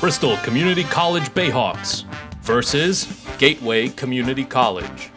Bristol Community College Bayhawks versus Gateway Community College.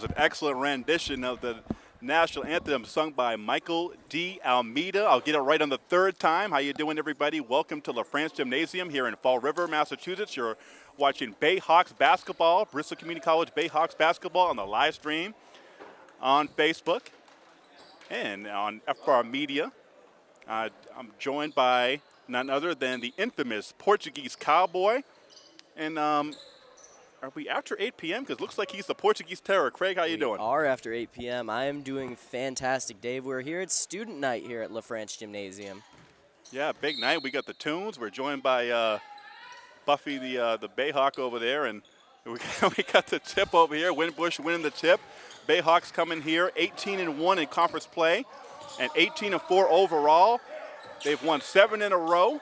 was an excellent rendition of the national anthem sung by Michael D. Almeida. I'll get it right on the third time. How you doing, everybody? Welcome to La France Gymnasium here in Fall River, Massachusetts. You're watching Bayhawks basketball, Bristol Community College Bayhawks basketball on the live stream on Facebook and on FR Media. Uh, I'm joined by none other than the infamous Portuguese cowboy and um, are we after 8 p.m.? Because looks like he's the Portuguese terror. Craig, how you we doing? are after 8 p.m. I am doing fantastic, Dave. We're here at student night here at La France Gymnasium. Yeah, big night. We got the tunes. We're joined by uh, Buffy, the uh, the Bayhawk over there, and we got, we got the tip over here. Winbush winning the tip. Bayhawks coming here, 18 and one in conference play, and 18 and four overall. They've won seven in a row,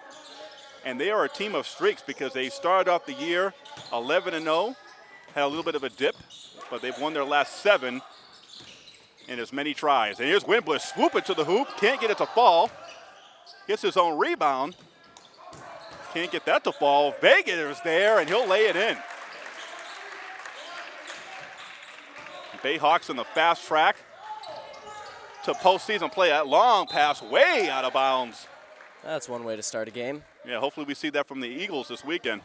and they are a team of streaks because they started off the year 11 and 0, had a little bit of a dip, but they've won their last seven in as many tries. And here's Winbush swooping to the hoop, can't get it to fall. Gets his own rebound. Can't get that to fall. Vega is there, and he'll lay it in. Bayhawks on the fast track to postseason play. That long pass way out of bounds. That's one way to start a game. Yeah, hopefully we see that from the Eagles this weekend.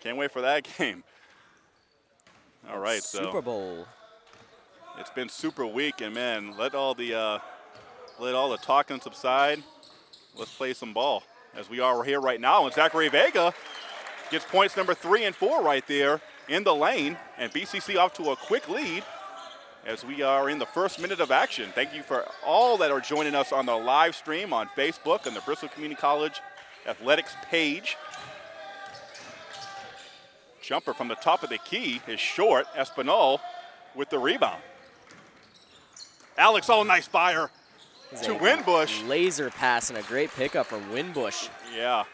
Can't wait for that game. All right, so Super Bowl. it's been super week, and man, let all the uh, let all the talking subside. Let's play some ball as we are here right now. And Zachary Vega gets points number three and four right there in the lane, and BCC off to a quick lead as we are in the first minute of action. Thank you for all that are joining us on the live stream on Facebook and the Bristol Community College athletics page. Jumper from the top of the key is short. Espinal with the rebound. Alex, oh, nice fire to Winbush. Laser pass and a great pickup from Winbush. Yeah,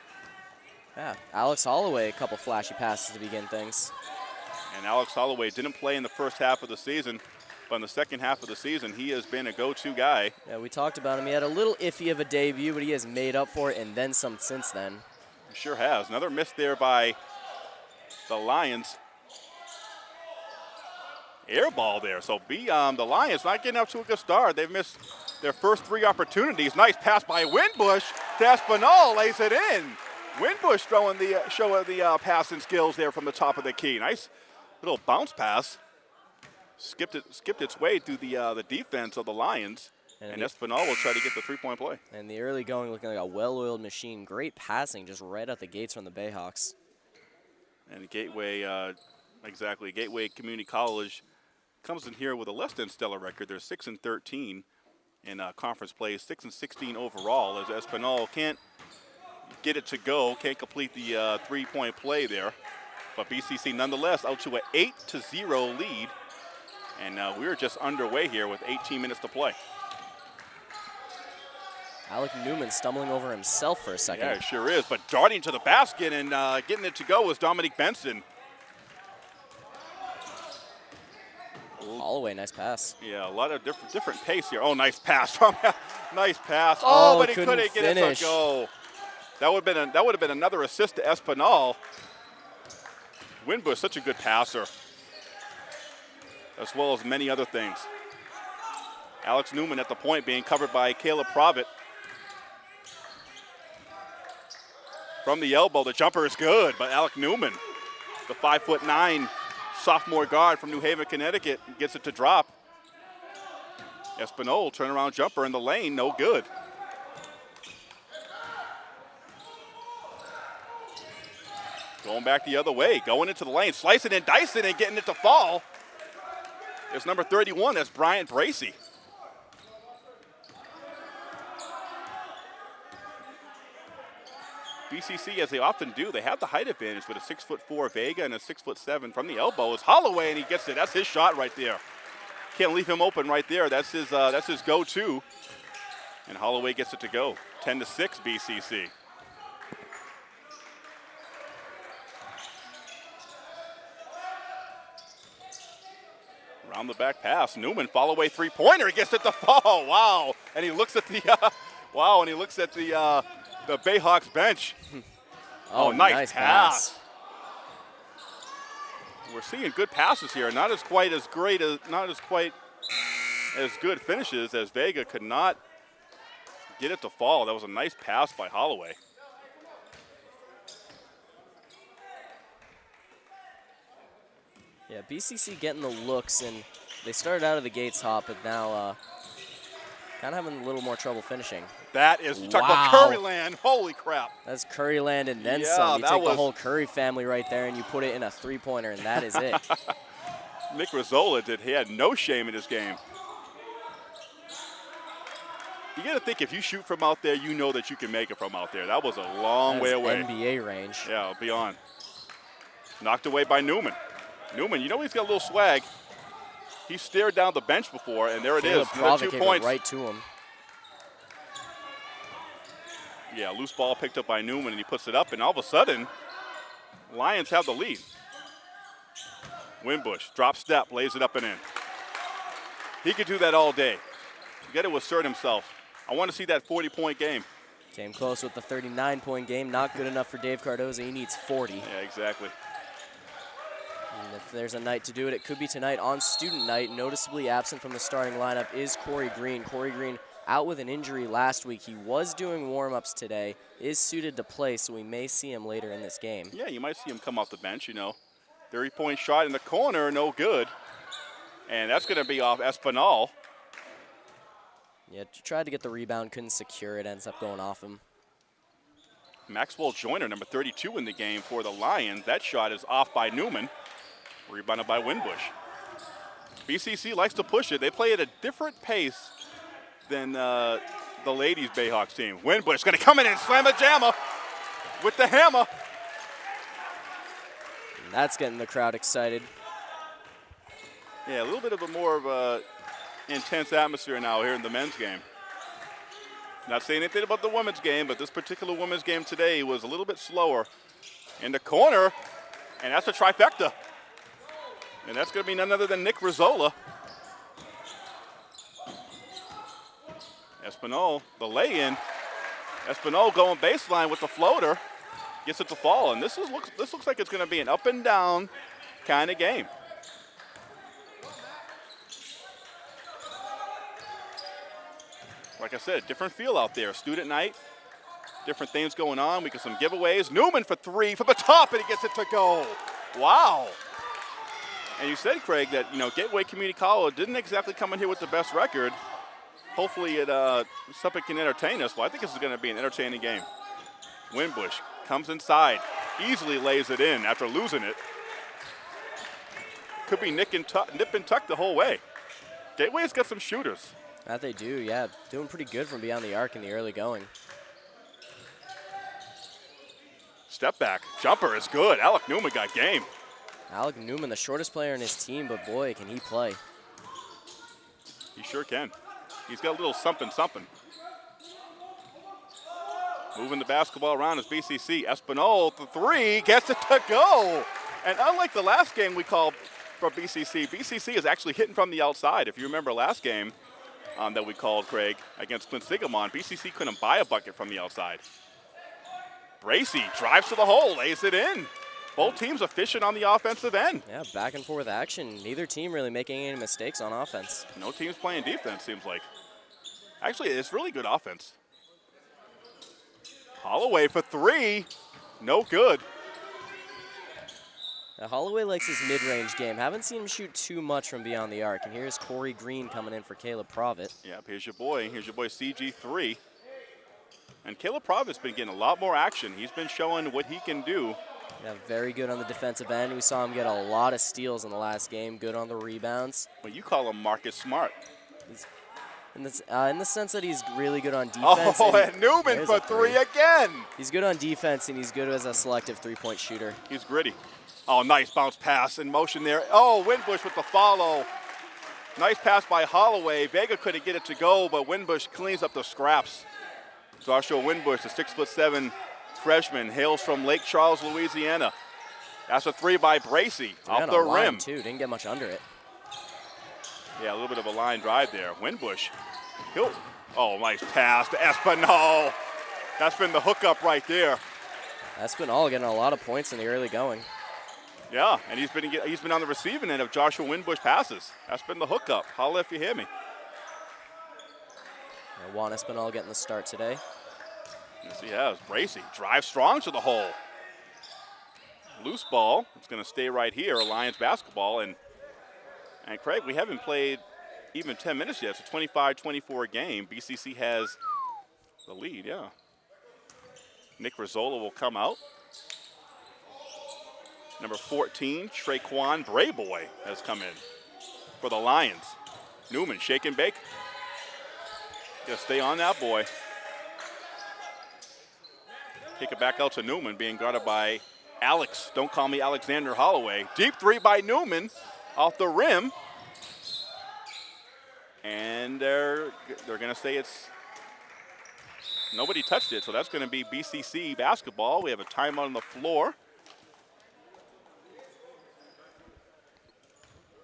Yeah, Alex Holloway, a couple flashy passes to begin things. and Alex Holloway didn't play in the first half of the season, but in the second half of the season, he has been a go-to guy. Yeah, we talked about him. He had a little iffy of a debut, but he has made up for it and then some since then. Sure has. Another miss there by the Lions. Air ball there. So be um, the Lions not getting up to a good start. They've missed their first three opportunities. Nice pass by Winbush to Espinal, lays it in. Winbush throwing the uh, of the uh, passing skills there from the top of the key. Nice little bounce pass. Skipped it, skipped its way through the uh, the defense of the Lions, And and Espinal will try to get the three-point play. And the early going looking like a well-oiled machine. Great passing just right out the gates from the Bayhawks. And Gateway, uh, exactly, Gateway Community College comes in here with a less than stellar record. They're 6 and 13 in uh, conference play, 6 and 16 overall, as Espinal can't get it to go, can't complete the uh, three point play there. But BCC nonetheless out to an 8 to 0 lead. And uh, we're just underway here with 18 minutes to play. Alec Newman stumbling over himself for a second. Yeah, sure is. But darting to the basket and uh, getting it to go was Dominic Benson. Holloway, nice pass. Yeah, a lot of different different pace here. Oh, nice pass from nice pass. Oh, Oh, but he couldn't couldn't get finish. it to go. That would have been a, that would have been another assist to Espinal. Winbush, such a good passer, as well as many other things. Alex Newman at the point being covered by Caleb Provitt. From the elbow, the jumper is good, but Alec Newman, the five foot nine sophomore guard from New Haven, Connecticut, gets it to drop. Espinal, turnaround jumper in the lane, no good. Going back the other way, going into the lane, slicing and dicing and getting it to fall. It's number 31, that's Brian Bracy. BCC, as they often do, they have the height advantage with a six foot four Vega and a six foot seven from the elbow. Is Holloway, and he gets it. That's his shot right there. Can't leave him open right there. That's his. Uh, that's his go-to. And Holloway gets it to go. 10 to six, BCC. Around the back pass, Newman follow away three pointer. He gets it to fall. Wow! And he looks at the. Uh, wow! And he looks at the uh, the Bayhawks bench. Oh, nice pass. We're seeing good passes here. Not as quite as great as not as quite as good finishes as Vega could not get it to fall. That was a nice pass by Holloway. Yeah, BCC getting the looks, and they started out of the gates hot, but now uh, Kind of having a little more trouble finishing. That is, you talk Wow. about Curryland. Holy crap. That's Curryland and then Yeah, some. You take the whole Curry family right there and you put it in a three-pointer, and that is it. Nick Rizzola did. He had no shame in his game. You got to think if you shoot from out there, you know that you can make it from out there. That was a long That way away. NBA range. Yeah, beyond. Knocked away by Newman. Newman, you know he's got a little swag. He stared down the bench before, and there it is. Provic Two points. right to him. Yeah, loose ball picked up by Newman, and he puts it up, and all of a sudden, Lions have the lead. Winbush, drop step, lays it up and in. He could do that all day. You got to assert himself. I want to see that 40-point game. Came close with the 39-point game. Not good enough for Dave Cardoza. He needs 40. Yeah, exactly. And if there's a night to do it, it could be tonight on student night. Noticeably absent from the starting lineup is Corey Green. Corey Green out with an injury last week. He was doing warm-ups today, is suited to play, so we may see him later in this game. Yeah, you might see him come off the bench, you know. 30-point shot in the corner, no good. And that's going to be off Espinal. Yeah, tried to get the rebound, couldn't secure it, ends up going off him. Maxwell Joyner, number 32 in the game for the Lions. That shot is off by Newman, rebounded by Winbush. BCC likes to push it. They play at a different pace than uh, the ladies Bayhawks team. Winbush going to come in and slam a jammer with the hammer. And that's getting the crowd excited. Yeah, a little bit of a more of a intense atmosphere now here in the men's game. Not saying anything about the women's game, but this particular women's game today was a little bit slower. In the corner, and that's a trifecta. And that's going to be none other than Nick Rizzola. Espinal, the lay-in. Espinal going baseline with the floater, gets it to fall, and this is looks this looks like it's going to be an up and down kind of game. Like I said, different feel out there. Student night, different things going on. We got some giveaways. Newman for three from the top, and he gets it to go. Wow. And you said, Craig, that you know Gateway Community College didn't exactly come in here with the best record. Hopefully, it uh, something can entertain us. Well, I think this is going to be an entertaining game. Winbush comes inside, easily lays it in after losing it. Could be nick and tuck, nip and tuck the whole way. Gateway's got some shooters. That they do, yeah. Doing pretty good from beyond the arc in the early going. Step back, jumper is good. Alec Newman got game. Alec Newman, the shortest player in his team, but boy, can he play. He sure can. He's got a little something something. Moving the basketball around is BCC. Espinal, the three, gets it to go. And unlike the last game we called for BCC, BCC is actually hitting from the outside. If you remember last game um, that we called, Craig, against Quinsigamond, BCC couldn't buy a bucket from the outside. Bracy drives to the hole, lays it in. Both teams efficient on the offensive end. Yeah, back and forth action. Neither team really making any mistakes on offense. No team's playing defense, seems like. Actually, it's really good offense. Holloway for three. No good. Now, Holloway likes his mid-range game. Haven't seen him shoot too much from beyond the arc. And here's Corey Green coming in for Caleb Provitt. Yep, here's your boy. Here's your boy CG3. And Caleb Provitt's been getting a lot more action. He's been showing what he can do. Yeah, very good on the defensive end. We saw him get a lot of steals in the last game. Good on the rebounds. But you call him Marcus Smart. In, this, uh, in the sense that he's really good on defense. Oh, and and Newman for three three. again. He's good on defense, and he's good as a selective three-point shooter. He's gritty. Oh, nice bounce pass in motion there. Oh, Winbush with the follow. Nice pass by Holloway. Vega couldn't get it to go, but Winbush cleans up the scraps. Joshua Winbush, the six foot seven freshman, hails from Lake Charles, Louisiana. That's a three by Bracy off the rim. too. Didn't get much under it. Yeah, a little bit of a line drive there. Winbush. He'll, oh, nice pass to Espinal. That's been the hookup right there. That's been all getting a lot of points in the early going. Yeah, and he's been he's been on the receiving end of Joshua Winbush passes. That's been the hookup. Holla if you hear me. Juan Espinal getting the start today. Yes, he has. Drives strong to the hole. Loose ball. It's going to stay right here. Lions basketball and and Craig, we haven't played even 10 minutes yet. It's a 25-24 game. BCC has the lead, yeah. Nick Rizzola will come out. Number 14, Traquan Brayboy has come in for the Lions. Newman, shake and bake. Gotta stay on that boy. Kick it back out to Newman, being guarded by Alex. Don't call me Alexander Holloway. Deep three by Newman off the rim. And they're they're gonna say it's nobody touched it, so that's gonna be BCC basketball. We have a timeout on the floor.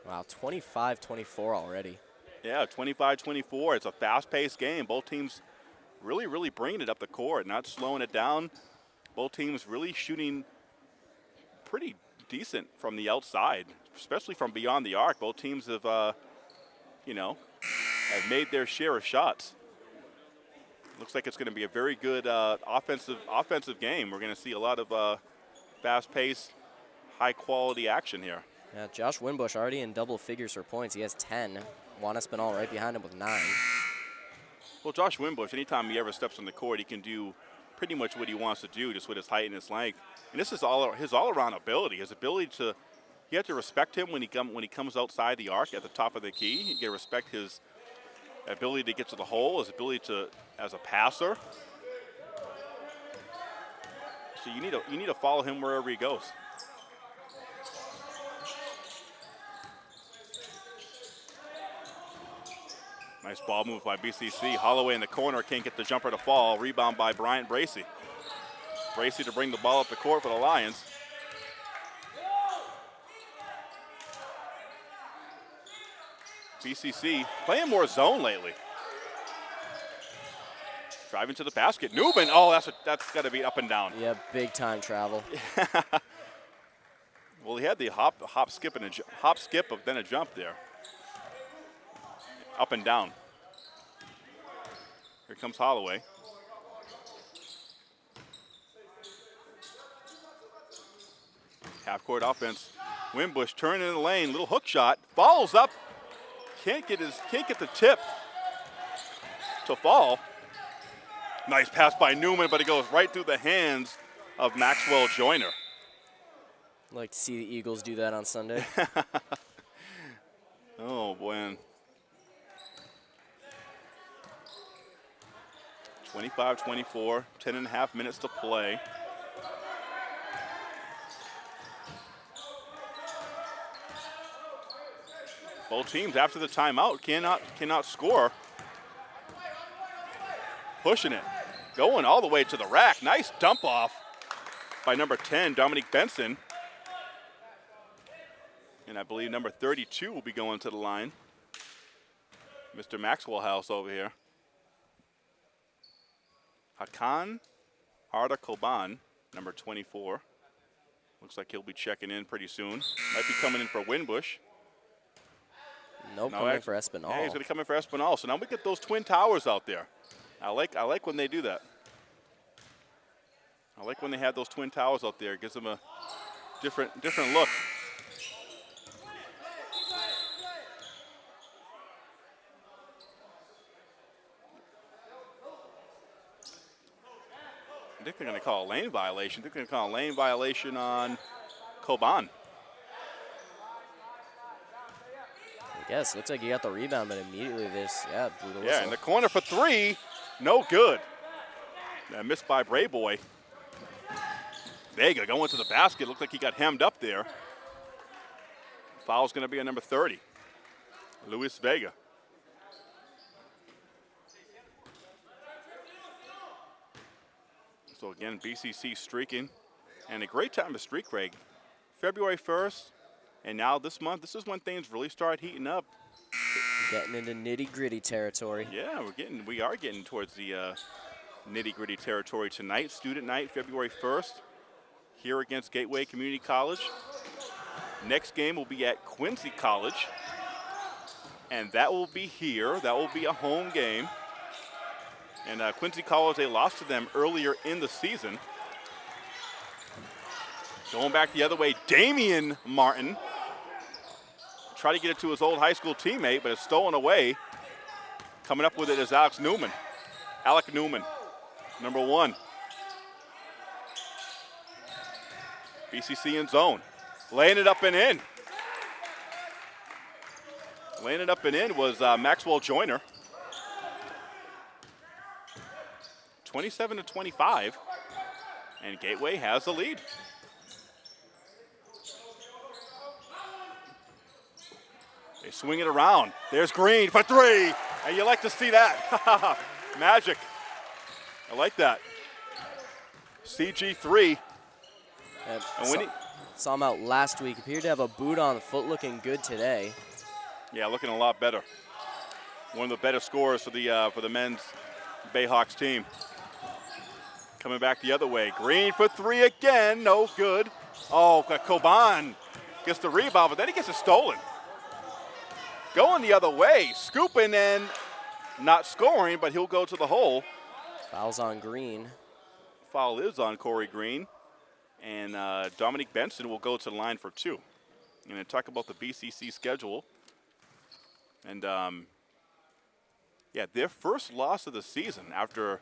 Wow, 25-24 already. Yeah, 25-24. It's a fast-paced game. Both teams really, really bringing it up the court, not slowing it down. Both teams really shooting pretty decent from the outside, especially from beyond the arc. Both teams have, uh, you know, have made their share of shots. Looks like it's going to be a very good uh, offensive offensive game. We're going to see a lot of uh, fast-paced, high-quality action here. Yeah, Josh Winbush already in double figures for points. He has 10. Juan Espinal right behind him with nine. Well, Josh Winbush, anytime he ever steps on the court, he can do pretty much what he wants to do, just with his height and his length. And this is all his all-around ability, his ability to. You have to respect him when he come when he comes outside the arc at the top of the key. You got to respect his ability to get to the hole, his ability to as a passer. So you need to you need to follow him wherever he goes. Nice ball move by BCC. Holloway in the corner can't get the jumper to fall. Rebound by Bryant Bracy. Bracy to bring the ball up the court for the Lions. BCC playing more zone lately. Driving to the basket. Newman. Oh, that's a, that's got to be up and down. Yeah, big time travel. Well, he had the hop, hop, skip, and a hop, skip, but then a jump there. Up and down. Here comes Holloway. Half court offense. Winbush turning in the lane, little hook shot, falls up. Can't get his, can't get the tip to fall. Nice pass by Newman, but it goes right through the hands of Maxwell Joyner. like to see the Eagles do that on Sunday. Oh, boy. 25-24, 10 and a half minutes to play. Both teams after the timeout cannot cannot score. Pushing it, going all the way to the rack. Nice dump off by number 10, Dominique Benson. And I believe number 32 will be going to the line. Mr. Maxwell House over here. Hakan Arda Koban, number 24. Looks like he'll be checking in pretty soon. Might be coming in for Winbush. Nope, No, coming for Espinal. Yeah, he's going to come in for Espinal. So now we get those twin towers out there. I like I like when they do that. I like when they have those twin towers out there. It gives them a different different look. They're going to call a lane violation. They're going to call a lane violation on Koban. Yes, looks like he got the rebound, but immediately this, yeah, blew the Yeah, whistle. in the corner for three. No good. That missed by Brayboy. Vega going to the basket. Looked like he got hemmed up there. Foul's going to be on number 30. Luis Vega. So again, BCC streaking. And a great time to streak, Craig. February 1st, and now this month, this is when things really start heating up. Getting into nitty gritty territory. Yeah, we're getting we are getting towards the uh, nitty gritty territory tonight. Student night, February 1st, here against Gateway Community College. Next game will be at Quincy College, and that will be here. That will be a home game. And uh, Quincy College, they lost to them earlier in the season. Going back the other way, Damian Martin try to get it to his old high school teammate, but it's stolen away. Coming up with it is Alex Newman. Alec Newman, number one. BCC in zone. Laying it up and in. Laying it up and in was uh, Maxwell Joyner. 27 to 25. And Gateway has the lead. They swing it around. There's Green for three. And you like to see that. Magic. I like that. CG3. Uh, And when saw, he- saw him out last week. Appeared to have a boot on the foot, looking good today. Yeah, looking a lot better. One of the better scorers for the uh, for the men's Bayhawks team. Coming back the other way. Green for three again. No good. Oh, Coban gets the rebound, but then he gets it stolen. Going the other way, scooping and not scoring, but he'll go to the hole. Fouls on Green. Foul is on Corey Green. And uh, Dominic Benson will go to the line for two. And then talk about the BCC schedule. And um, yeah, their first loss of the season after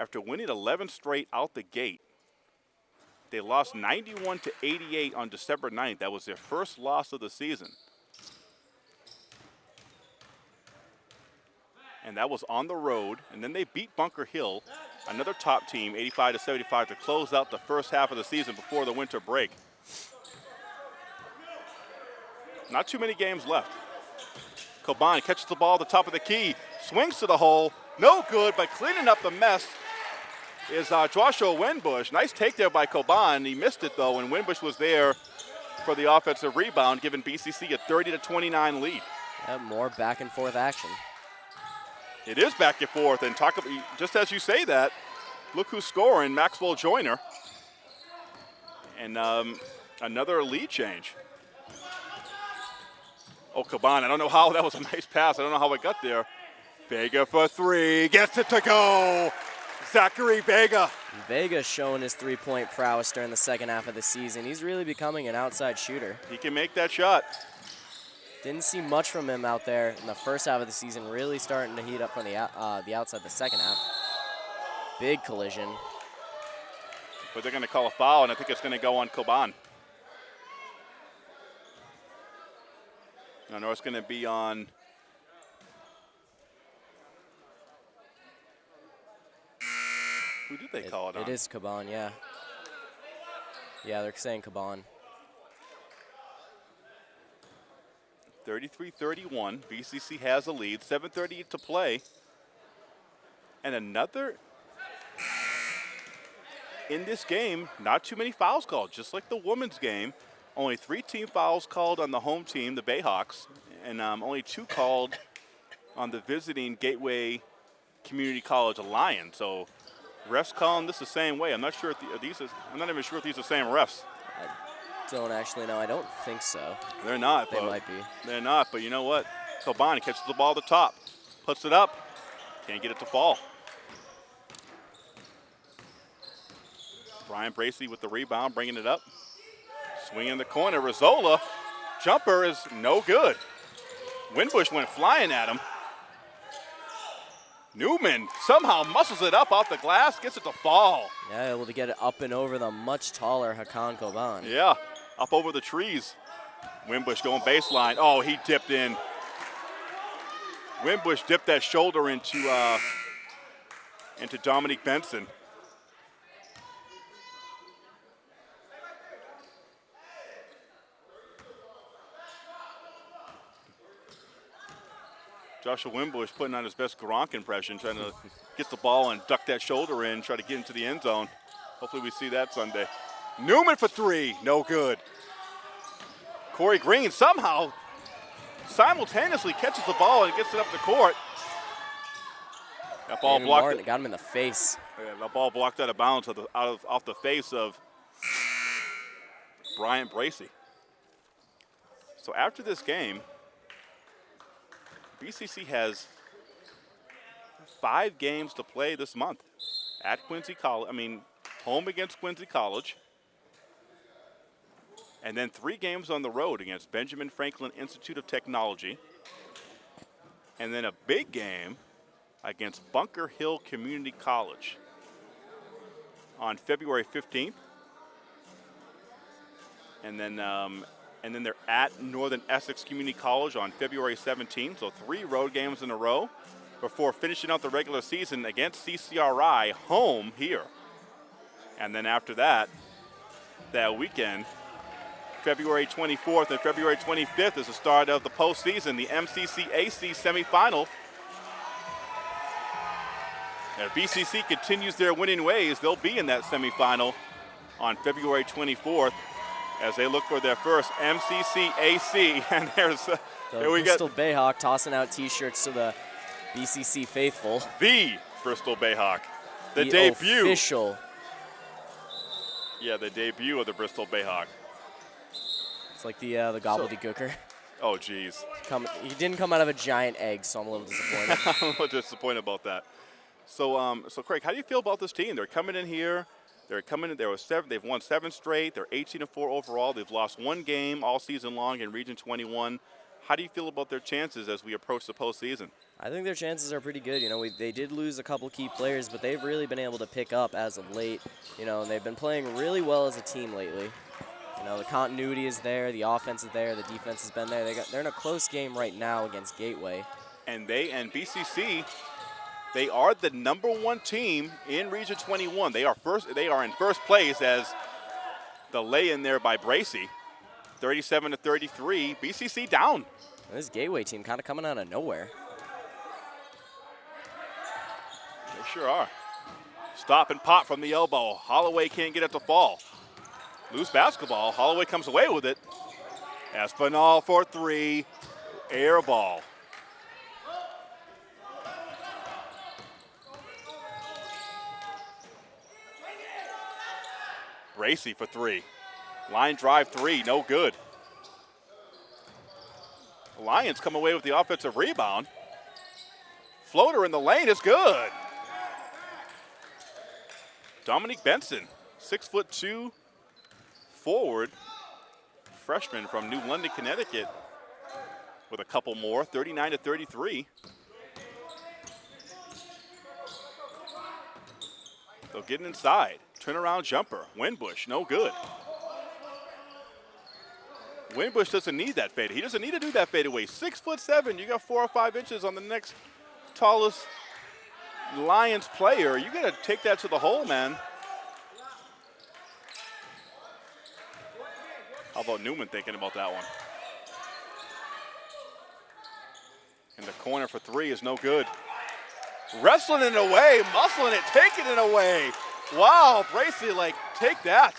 after winning 11 straight out the gate. They lost 91 to 88 on December 9th. That was their first loss of the season. and that was on the road. And then they beat Bunker Hill, another top team, 85 to 75, to close out the first half of the season before the winter break. Not too many games left. Koban catches the ball at the top of the key, swings to the hole, no good, but cleaning up the mess is uh, Joshua Winbush. Nice take there by Coban. He missed it though, and Winbush was there for the offensive rebound, giving BCC a 30 to 29 lead. Yeah, more back and forth action. It is back and forth, and talk about, just as you say that, look who's scoring, Maxwell Joyner. And um, another lead change. Oh, Caban, I don't know how, that was a nice pass. I don't know how it got there. Vega for three, gets it to go. Zachary Vega. Vega's showing his three-point prowess during the second half of the season. He's really becoming an outside shooter. He can make that shot. Didn't see much from him out there in the first half of the season. Really starting to heat up from the uh, the outside the second half. Big collision. But they're going to call a foul, and I think it's going to go on Coban. I know it's going to be on. Who did they call it, on? It is Caban, yeah. Yeah, they're saying Caban. 33-31. BCC has a lead. 7:30 to play. And another in this game, not too many fouls called, just like the women's game. Only three team fouls called on the home team, the Bayhawks, and um, only two called on the visiting Gateway Community College Lions. So refs calling this the same way. I'm not sure if the, are these. Is, I'm not even sure if these are the same refs. I don't actually know. I don't think so. They're not. They might be. They're not, but you know what? Kobani catches the ball at the top, puts it up, can't get it to fall. Brian Bracey with the rebound, bringing it up. Swing in the corner. Rizzola, jumper is no good. Winbush went flying at him. Newman somehow muscles it up off the glass, gets it to fall. Yeah, able to get it up and over the much taller Hakan Koban. Yeah, up over the trees. Winbush going baseline. Oh, he dipped in. Winbush dipped that shoulder into uh, into Dominique Benson. Joshua Winbush putting on his best Gronk impression, trying to get the ball and duck that shoulder in, try to get into the end zone. Hopefully we see that Sunday. Newman for three, no good. Corey Green somehow simultaneously catches the ball and gets it up the court. That ball Damon blocked. Martin got him in the face. Yeah, the ball blocked out of bounds of out of, off the face of Bryant Bracey. So after this game, BCC has five games to play this month at Quincy College. I mean, home against Quincy College. And then three games on the road against Benjamin Franklin Institute of Technology. And then a big game against Bunker Hill Community College on February 15th. And then, um, and then they're at Northern Essex Community College on February 17th. So three road games in a row before finishing out the regular season against CCRI home here. And then after that, that weekend, February 24th and February 25th is the start of the postseason, the MCCAC semifinal. If BCC continues their winning ways, they'll be in that semifinal on February 24th as they look for their first MCCAC. And there's uh, The here we Bristol Bayhawk tossing out T-shirts to the BCC faithful. the Bristol Bayhawk, the, The debut. official. Yeah, the debut of the Bristol Bayhawk. It's like the uh, the gobbledygooker. Oh, geez. Come, he didn't come out of a giant egg, so I'm a little disappointed. I'm a little disappointed about that. So, um, so Craig, how do you feel about this team? They're coming in here. They're coming in. There was seven. They've won seven straight. They're 18 and four overall. They've lost one game all season long in Region 21. How do you feel about their chances as we approach the postseason? I think their chances are pretty good. You know, we, they did lose a couple key players, but they've really been able to pick up as of late. You know, and they've been playing really well as a team lately. You know, the continuity is there, the offense is there, the defense has been there. They got, they're in a close game right now against Gateway. And they and BCC, they are the number one team in Region 21. They are first. They are in first place as the lay-in there by Bracy, 37 to 33. BCC down. This Gateway team kind of coming out of nowhere. They sure are. Stop and pop from the elbow. Holloway can't get it to fall. Loose basketball. Holloway comes away with it. Espinal for three. Air ball. Bracy for three. Line drive three, no good. Lions come away with the offensive rebound. Floater in the lane is good. Dominique Benson, six foot two forward, freshman from New London, Connecticut, with a couple more, 39 to 33. They'll get inside. Turnaround jumper. Winbush, no good. Winbush doesn't need that fade. He doesn't need to do that fadeaway. Six foot seven. You got four or five inches on the next tallest Lions player. You got to take that to the hole, man. How about Newman thinking about that one? In the corner for three is no good. Wrestling it away, muscling it, taking it away. Wow, Bracy, like, take that.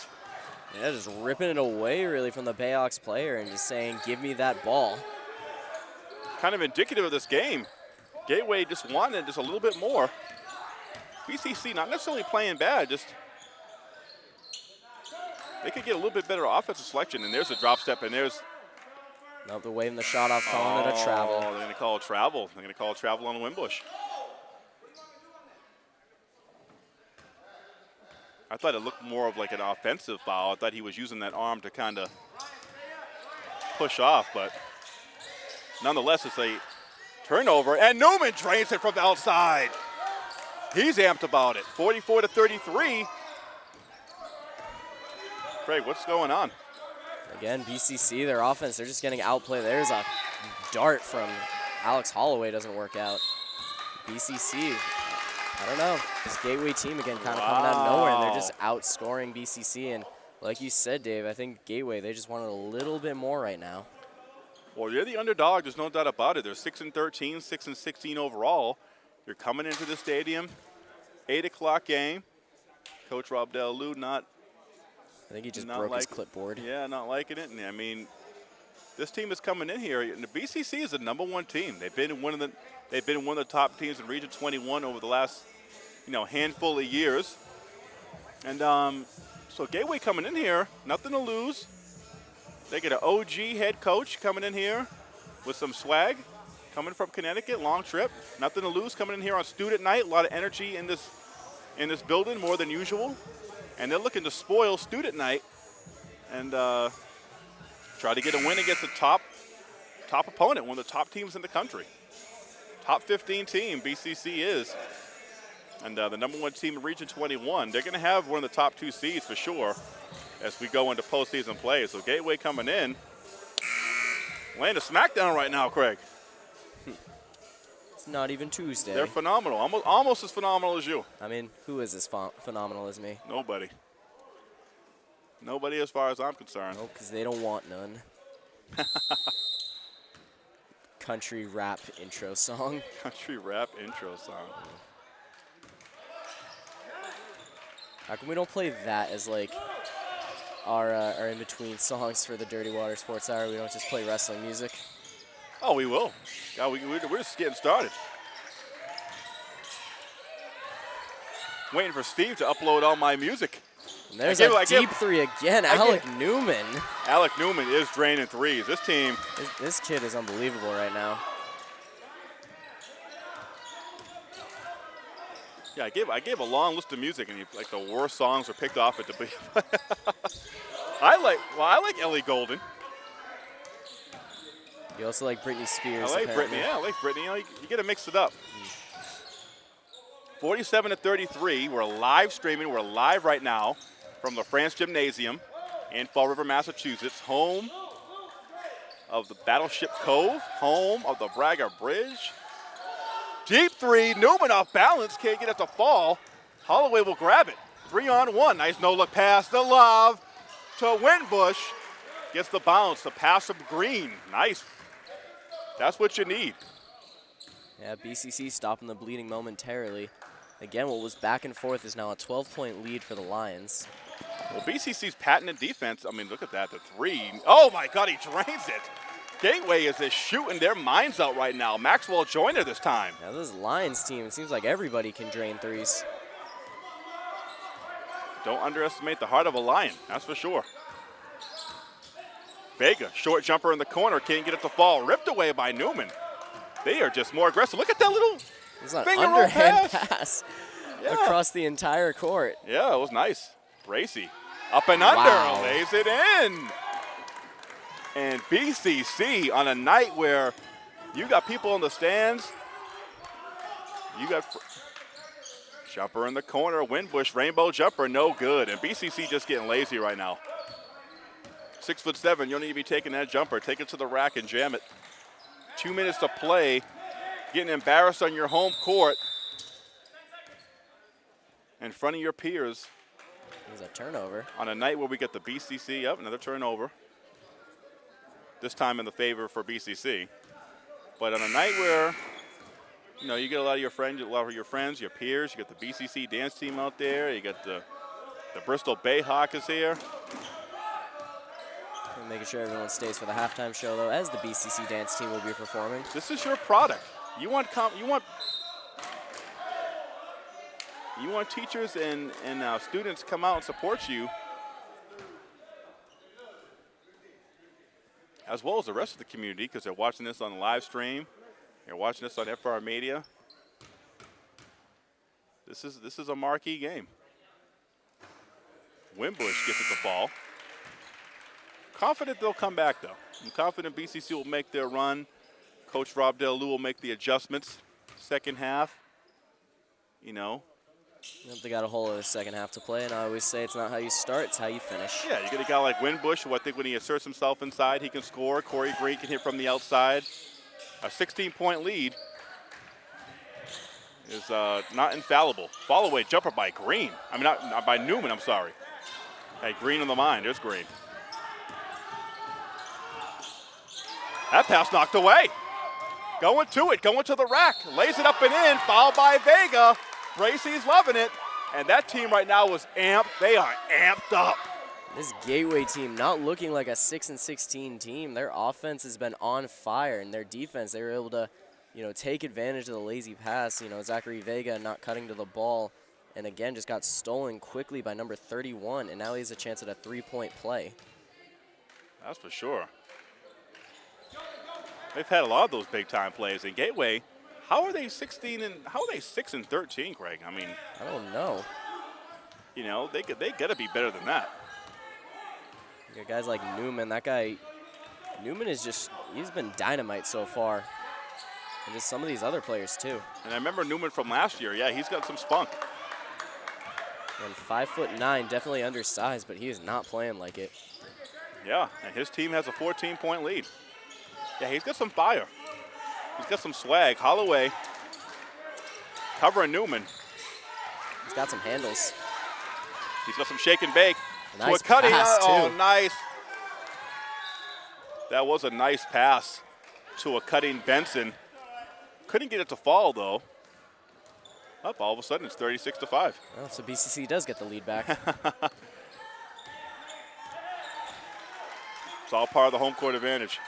Yeah, just ripping it away really from the Bayhawks player and just saying, give me that ball. Kind of indicative of this game. Gateway just wanted just a little bit more. BCC not necessarily playing bad, just they could get a little bit better offensive selection. And there's a drop step, and there's Nope, they're waving the shot off, calling it a Oh, travel. They're going to call it travel. They're going to call it travel on Winbush. I thought it looked more of like an offensive foul. I thought he was using that arm to kind of push off, but nonetheless, it's a turnover, and Newman drains it from the outside. He's amped about it. 44 to 33. Craig, what's going on? Again, BCC, their offense, they're just getting outplayed. There's a dart from Alex Holloway, doesn't work out. BCC, I don't know. This Gateway team, again, kind of coming out of nowhere, and they're just outscoring BCC. And like you said, Dave, I think Gateway, they just wanted a little bit more right now. Well, you're the underdog. There's no doubt about it. They're six and 13, six and 16 overall. You're coming into the stadium, eight o'clock game. Coach Rob Delu not, I think he just Not broke his like- clipboard. yeah, not liking it. And I mean, this team is coming in here. And the BCC is the number one team. They've been one of the, they've been one of the top teams in Region 21 over the last, you know, handful of years. And um, so Gateway coming in here, nothing to lose. They get an OG head coach coming in here with some swag, coming from Connecticut, long trip, nothing to lose. Coming in here on student night, a lot of energy in this in this building, more than usual, and they're looking to spoil student night. And uh, Try to get a win against the top top opponent, one of the top teams in the country. Top 15 team, BCC is. And uh, the number one team in Region 21. They're going to have one of the top two seeds for sure as we go into postseason play. So Gateway coming in. Laying a smackdown right now, Craig. It's not even Tuesday. They're phenomenal. Almost, almost as phenomenal as you. I mean, who is as ph- phenomenal as me? Nobody. Nobody as far as I'm concerned. Nope, because they don't want none. Country rap intro song. Country rap intro song. How come we don't play that as like our uh, our in between songs for the Dirty Water Sports Hour? We don't just play wrestling music. Oh, we will. God, we, we- we're just getting started. Waiting for Steve to upload all my music. And there's gave- a I deep three again. I Alec gave- Newman. Alec Newman is draining threes. This team, This, this kid is unbelievable right now. yeah, I gave I gave a long list of music, and he, like the worst songs were picked off at the. I like well, I like Ellie Goulding. You also like Britney Spears. I like apparently. Britney. Yeah, I like Britney. You, know, you, you got to mix it up. 47 to 33. We're live streaming. We're live right now from the France Gymnasium in Fall River, Massachusetts, home of the Battleship Cove, home of the Braga Bridge. Deep three. Newman off balance. Can't get it to fall. Holloway will grab it. Three on one. Nice no look pass to Love to Winbush. Gets the bounce. The pass of Green. Nice that's what you need. Yeah, BCC stopping the bleeding momentarily. Again, what was back and forth is now a 12-point lead for the Lions. Well, BCC's patented defense, I mean, look at that, the three. Oh my God, he drains it. Gateway is just shooting their minds out right now. Maxwell Joyner this time. Now this Lions team, it seems like everybody can drain threes. Don't underestimate the heart of a lion, that's for sure. Vega, short jumper in the corner, can't get it to fall. Ripped away by Newman. They are just more aggressive. Look at that little, It's an underhand pass. pass, Yeah. across the entire court. yeah, it was nice. Bracy, up and under, Wow. lays it in. And BCC on a night where you got people in the stands, you got jumper in the corner, Winbush rainbow jumper, no good. And BCC just getting lazy right now. Six foot seven, you don't need to be taking that jumper. Take it to the rack and jam it. Two minutes to play, getting embarrassed on your home court in front of your peers It was a turnover. on a night where we get the BCC up, another turnover. This time in the favor for BCC. But on a night where, you know, you get a lot of your friends, a lot of your friends, your peers, you got the BCC dance team out there, you got the, the Bristol Bayhawk is here. And making sure everyone stays for the halftime show, though, as the BCC dance team will be performing. This is your product. You want com- you want you want teachers and and uh, students come out and support you, as well as the rest of the community, because they're watching this on the live stream. They're watching this on FR Media. This is this is a marquee game. Winbush gets the ball. Confident they'll come back though. I'm confident BCC will make their run. Coach Rob Delu will make the adjustments. Second half, you know, Yep, they got a whole other second half to play, and I always say it's not how you start, it's how you finish. yeah, you get a guy like Winbush, who I think when he asserts himself inside, he can score. Corey Green can hit from the outside. A 16-point lead is uh, not infallible. Follow away jumper by Green. I mean, not, not by Newman. I'm sorry. Hey, Green on the line. There's Green. That pass knocked away. Going to it, going to the rack. Lays it up and in. Foul by Vega. Bracy's loving it. And that team right now was amped. They are amped up. This Gateway team not looking like a 6 and 16 team. Their offense has been on fire, and their defense, they were able to, you know, take advantage of the lazy pass. You know, Zachary Vega not cutting to the ball, and again just got stolen quickly by number 31, and now he has a chance at a three-point play. That's for sure. They've had a lot of those big time plays. And Gateway, how are they 16 and how are they 6 and 13, Craig? I mean, I don't know. you know, they could- they got to be better than that. You got guys like Newman. That guy, Newman is just, he's been dynamite so far. And just some of these other players too. And I remember Newman from last year. Yeah, he's got some spunk. And five foot nine, definitely undersized, but he is not playing like it. Yeah, and his team has a 14 point lead. Yeah, he's got some fire. He's got some swag. Holloway covering Newman. He's got some handles. He's got some shake and bake. To Nice cutting. pass, oh, too. nice. That was a nice pass to a cutting Benson. Couldn't get it to fall though. Up all of a sudden it's 36 to 5. Well, so BCC does get the lead back. It's all part of the home court advantage.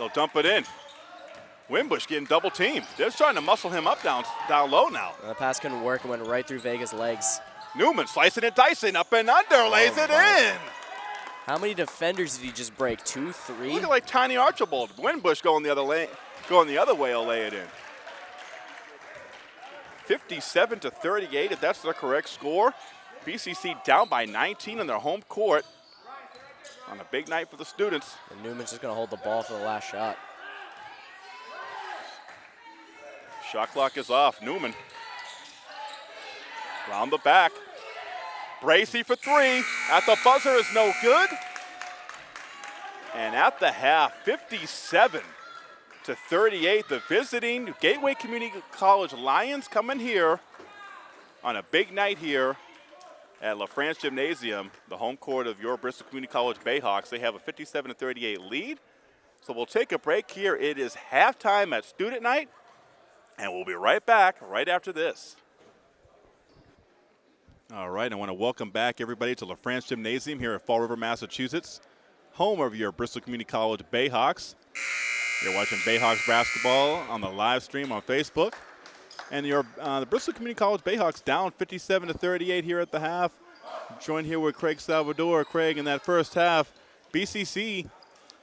They'll dump it in. Winbush getting double teamed. They're trying to muscle him up down down low now. the pass couldn't work and went right through Vega's legs. Newman slicing and dicing up and under, oh lays Oh, it in. How many defenders did he just break? Two, three? Look at like tiny Archibald. Winbush going the other lane, going the other way, will lay it in. 57 to 38, if that's the correct score. BCC down by 19 on their home court on a big night for the students. And Newman's just going to hold the ball for the last shot. Shot clock is off. Newman. Round the back. Bracy for three. At the buzzer is no good. And at the half, 57 to 38, the visiting Gateway Community College Lions coming here on a big night here at La France Gymnasium, the home court of your Bristol Community College Bayhawks. They have a 57 to 38 lead. So we'll take a break here. It is halftime at student night. And we'll be right back right after this. All right, I want to welcome back everybody to La France Gymnasium here at Fall River, Massachusetts, home of your Bristol Community College Bayhawks. You're watching Bayhawks basketball on the live stream on Facebook. And your uh, the Bristol Community College Bayhawks down 57 to 38 here at the half. Joined here with Craig Salvador. Craig, in that first half, BCC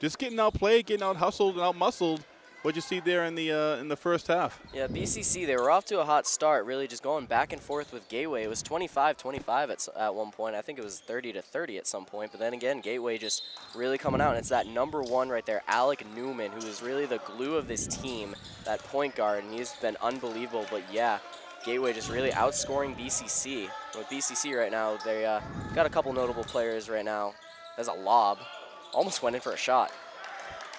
just getting outplayed, getting out hustled and out muscled. What'd you see there in the uh, in the first half? Yeah, BCC, they were off to a hot start, really just going back and forth with Gateway. It was 25-25 at, at one point. I think it was 30 to 30 at some point. But then again, Gateway just really coming out. And it's that number one right there, Alec Newman, who is really the glue of this team, that point guard. And he's been unbelievable. But yeah, Gateway just really outscoring BCC. With BCC right now, they uh, got a couple notable players right now. There's a lob. Almost went in for a shot.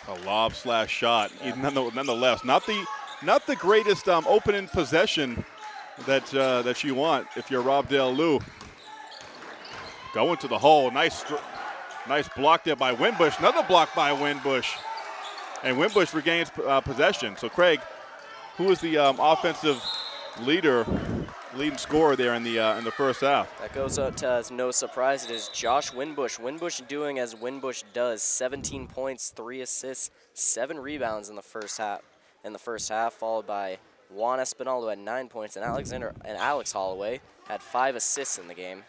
A lob slash shot, nonetheless. Not the not the greatest um, opening possession that uh, that you want if you're Rob Dale Lou. Going to the hole, nice, nice block there by Winbush. Another block by Winbush, and Winbush regains uh, possession. So Craig, who is the um, offensive leader, leading scorer there in the uh, in the first half? That goes out to as no surprise. It is Josh Winbush. Winbush doing as Winbush does: 17 points, three assists, seven rebounds in the first half. In the first half, followed by Juan Espinal, who had nine points, and Alexander and Alex Holloway had five assists in the game.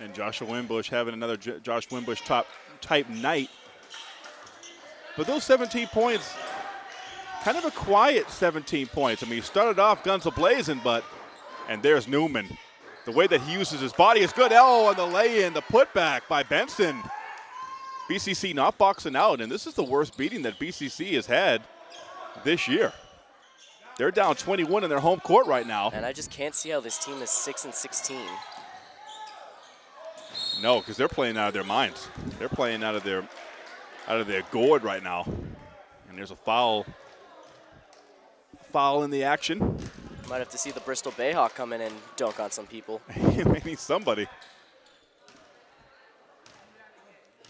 And Joshua Winbush having another J- Josh Winbush top type night. But those 17 points, kind of a quiet 17 points. I mean, he started off guns a-blazing, but, and there's Newman. The way that he uses his body is good. Oh, and the lay-in, the putback by Benson. BCC not boxing out, and this is the worst beating that BCC has had this year. They're down 21 in their home court right now. And I just can't see how this team is six and 16. No, because they're playing out of their minds. They're playing out of their out of their gourd right now. And there's a foul foul in the action. Might have to see the Bristol Bayhawk come in and dunk on some people. Maybe somebody.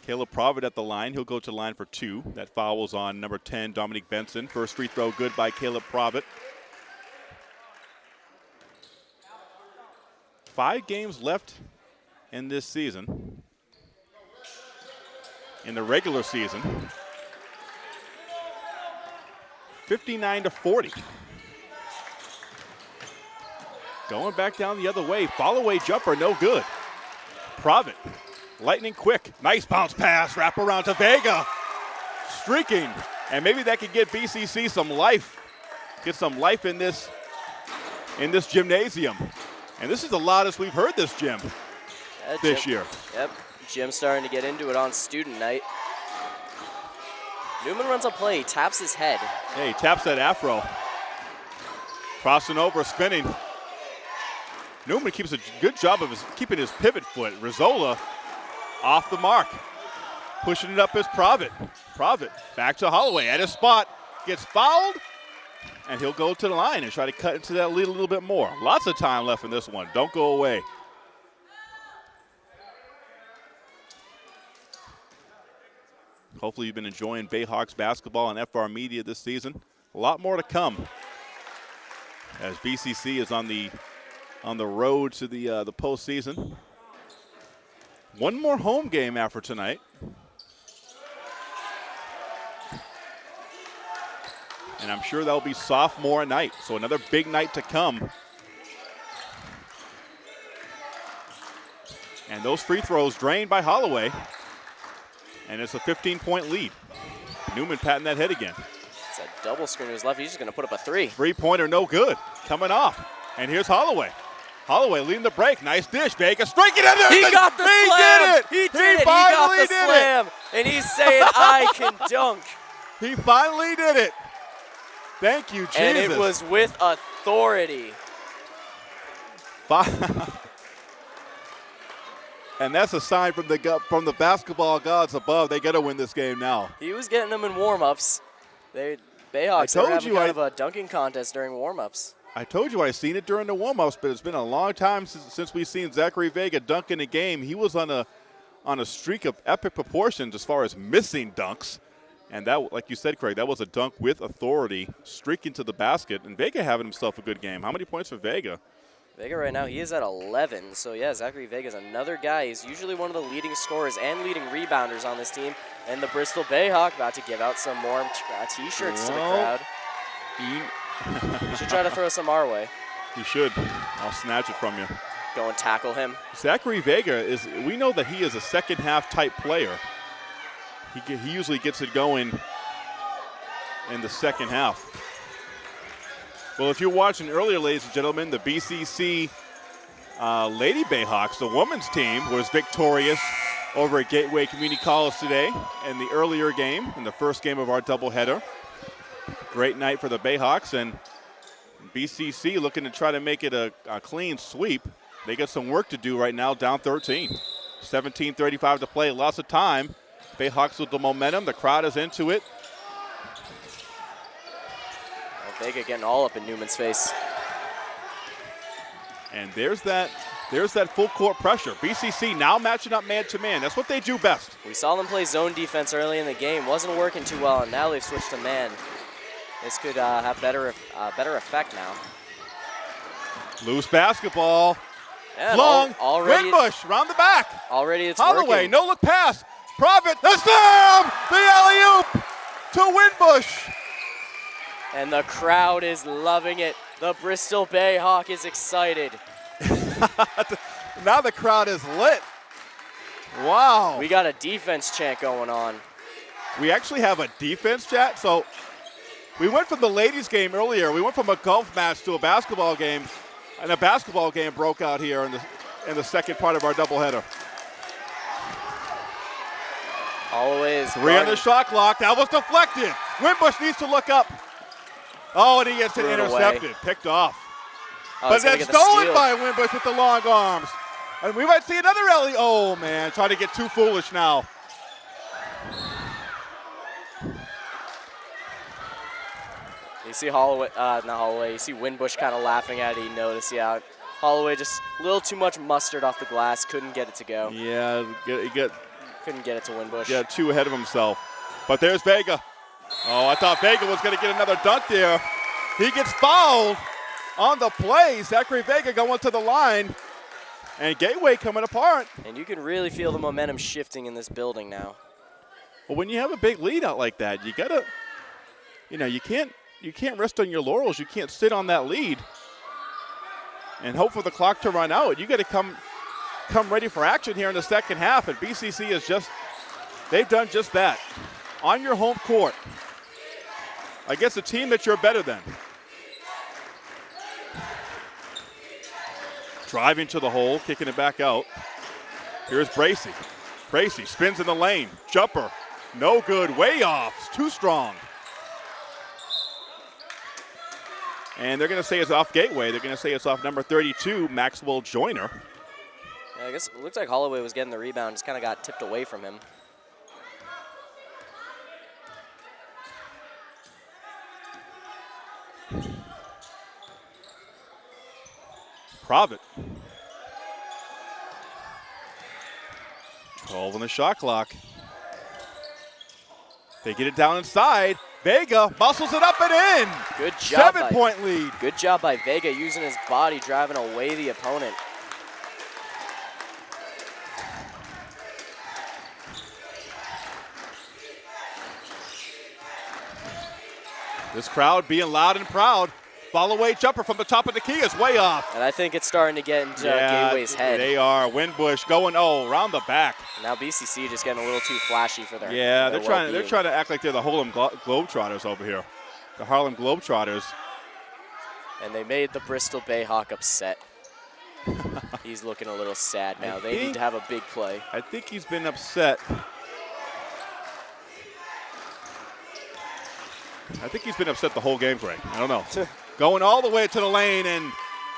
Caleb Provitt at the line. He'll go to the line for two. That foul was on number 10, Dominique Benson. First free throw good by Caleb Provitt. Five games left in this season. In the regular season. 59 to 40. Going back down the other way. Follow away jumper, no good. Provitt, lightning quick. Nice bounce pass. Wrap around to Vega. Streaking. And maybe that could get BCC some life. Get some life in this in this gymnasium. And this is the loudest we've heard this gym. Yeah, this Jim- year. Yep, gym starting to get into it on student night. Newman runs a play, taps his head. Hey, he taps that afro. Crossing over, spinning. Newman keeps a good job of his, keeping his pivot foot. Rizzola off the mark. Pushing it up is Provitt. Provitt back to Holloway at his spot. Gets fouled. And he'll go to the line and try to cut into that lead a little bit more. Lots of time left in this one. Don't go away. Hopefully, you've been enjoying Bayhawks basketball on FR Media this season. A lot more to come as BCC is on the on the road to the uh, the postseason. One more home game after tonight. And I'm sure that'll be sophomore night, so another big night to come. And those free throws drained by Holloway. And it's a 15 point lead. Newman patting that head again. It's a double screen to his left. He's just going to put up a three. Three pointer, no good. Coming off. And here's Holloway. Holloway leading the break. Nice dish. Vegas strike it in there. He got the he slam. Did it. He did it. He finally got the did slam. And he's saying, I can dunk. He finally did it. Thank you, Jesus. And it was with authority. and that's a sign from the from the basketball gods above. They got to win this game now. He was getting them in warm-ups. They Bayhawks told having you kind I- of a dunking contest during warm-ups. I told you I seen it during the warm-ups, but it's been a long time since, since we've seen Zachary Vega dunk in a game. He was on a on a streak of epic proportions as far as missing dunks. And that, like you said, Craig, that was a dunk with authority, streaking to the basket, and Vega having himself a good game. How many points for Vega? Vega right now, he is at 11. So, yeah, Zachary Vega is another guy. He's usually one of the leading scorers and leading rebounders on this team. And the Bristol Bayhawk about to give out some more uh, T-shirts to the crowd. He, We should try to throw some our way. he should. I'll snatch it from you. Go and tackle him. Zachary Vega is. We know that he is a second half type player. He he usually gets it going in the second half. Well, if you're watching earlier, ladies and gentlemen, the BCC uh, Lady Bayhawks, the women's team, was victorious over at Gateway Community College today in the earlier game, in the first game of our doubleheader. Great night for the Bayhawks and BCC looking to try to make it a, a clean sweep. They got some work to do right now, down 13. 17:35 to play, lots of time. Bayhawks with the momentum. The crowd is into it. Vega getting all up in Newman's face. And there's that there's that full court pressure. BCC now matching up man to man. That's what they do best. We saw them play zone defense early in the game. Wasn't working too well, and now they've switched to man. This could uh, have better uh, better effect now. Loose basketball. And Long. al- already, round the back. already it's Holloway, working. no look pass. Provitt, the slam! The alley oop to Winbush. And the crowd is loving it. The Bristol Bayhawk is excited. Now the crowd is lit. Wow. We got a defense chant going on. We actually have a defense chat. So we went from the ladies' game earlier. We went from a golf match to a basketball game, and a basketball game broke out here in the in the second part of our doubleheader. Holloway is Three on the shot clock. That was deflected. Winbush needs to look up. Oh, and he gets it it away. intercepted, picked off. Oh, but he's gonna that's the stolen steal. by Winbush with the long arms. And we might see another alley. Oh man, trying to get too foolish now. You see Holloway, uh, not Holloway, you see Winbush kind of laughing at it. He noticed, yeah. Holloway just a little too much mustard off the glass, couldn't get it to go. Yeah, get get Couldn't get it to Winbush. Yeah, too ahead of himself. But there's Vega. Oh, I thought Vega was going to get another dunk there. He gets fouled on the play. Zachary Vega going to the line. And Gateway coming apart. And you can really feel the momentum shifting in this building now. Well, when you have a big lead out like that, you gotta, you know, you can't you can't rest on your laurels. You can't sit on that lead and hope for the clock to run out. You got to come come ready for action here in the second half. And BCC is just they've done just that on your home court against a team that you're better than. Driving to the hole, kicking it back out. Here's Bracy. Bracy spins in the lane. Jumper. No good. Way off. It's too strong. And they're going to say it's off Gateway. They're going to say it's off number 32, Maxwell Joyner. Yeah, I guess it looks like Holloway was getting the rebound, just kind of got tipped away from him. Provitt. 12 on the shot clock. They get it down inside. Vega muscles it up and in. Good job. Seven by, point lead. Good job by Vega using his body, driving away the opponent. This crowd being loud and proud. Follow away jumper from the top of the key is way off. And I think it's starting to get into uh, Gateway's head. They are. Winbush going oh around the back. Now BCC just getting a little too flashy for their Yeah, their they're trying. They're trying to act like they're the Harlem Glo- Globetrotters over here. The Harlem Globetrotters. And they made the Bristol Bayhawk upset. He's looking a little sad I now. They need to have a big play. I think he's been upset. I think he's been upset the whole game, Greg. I don't know. Going all the way to the lane and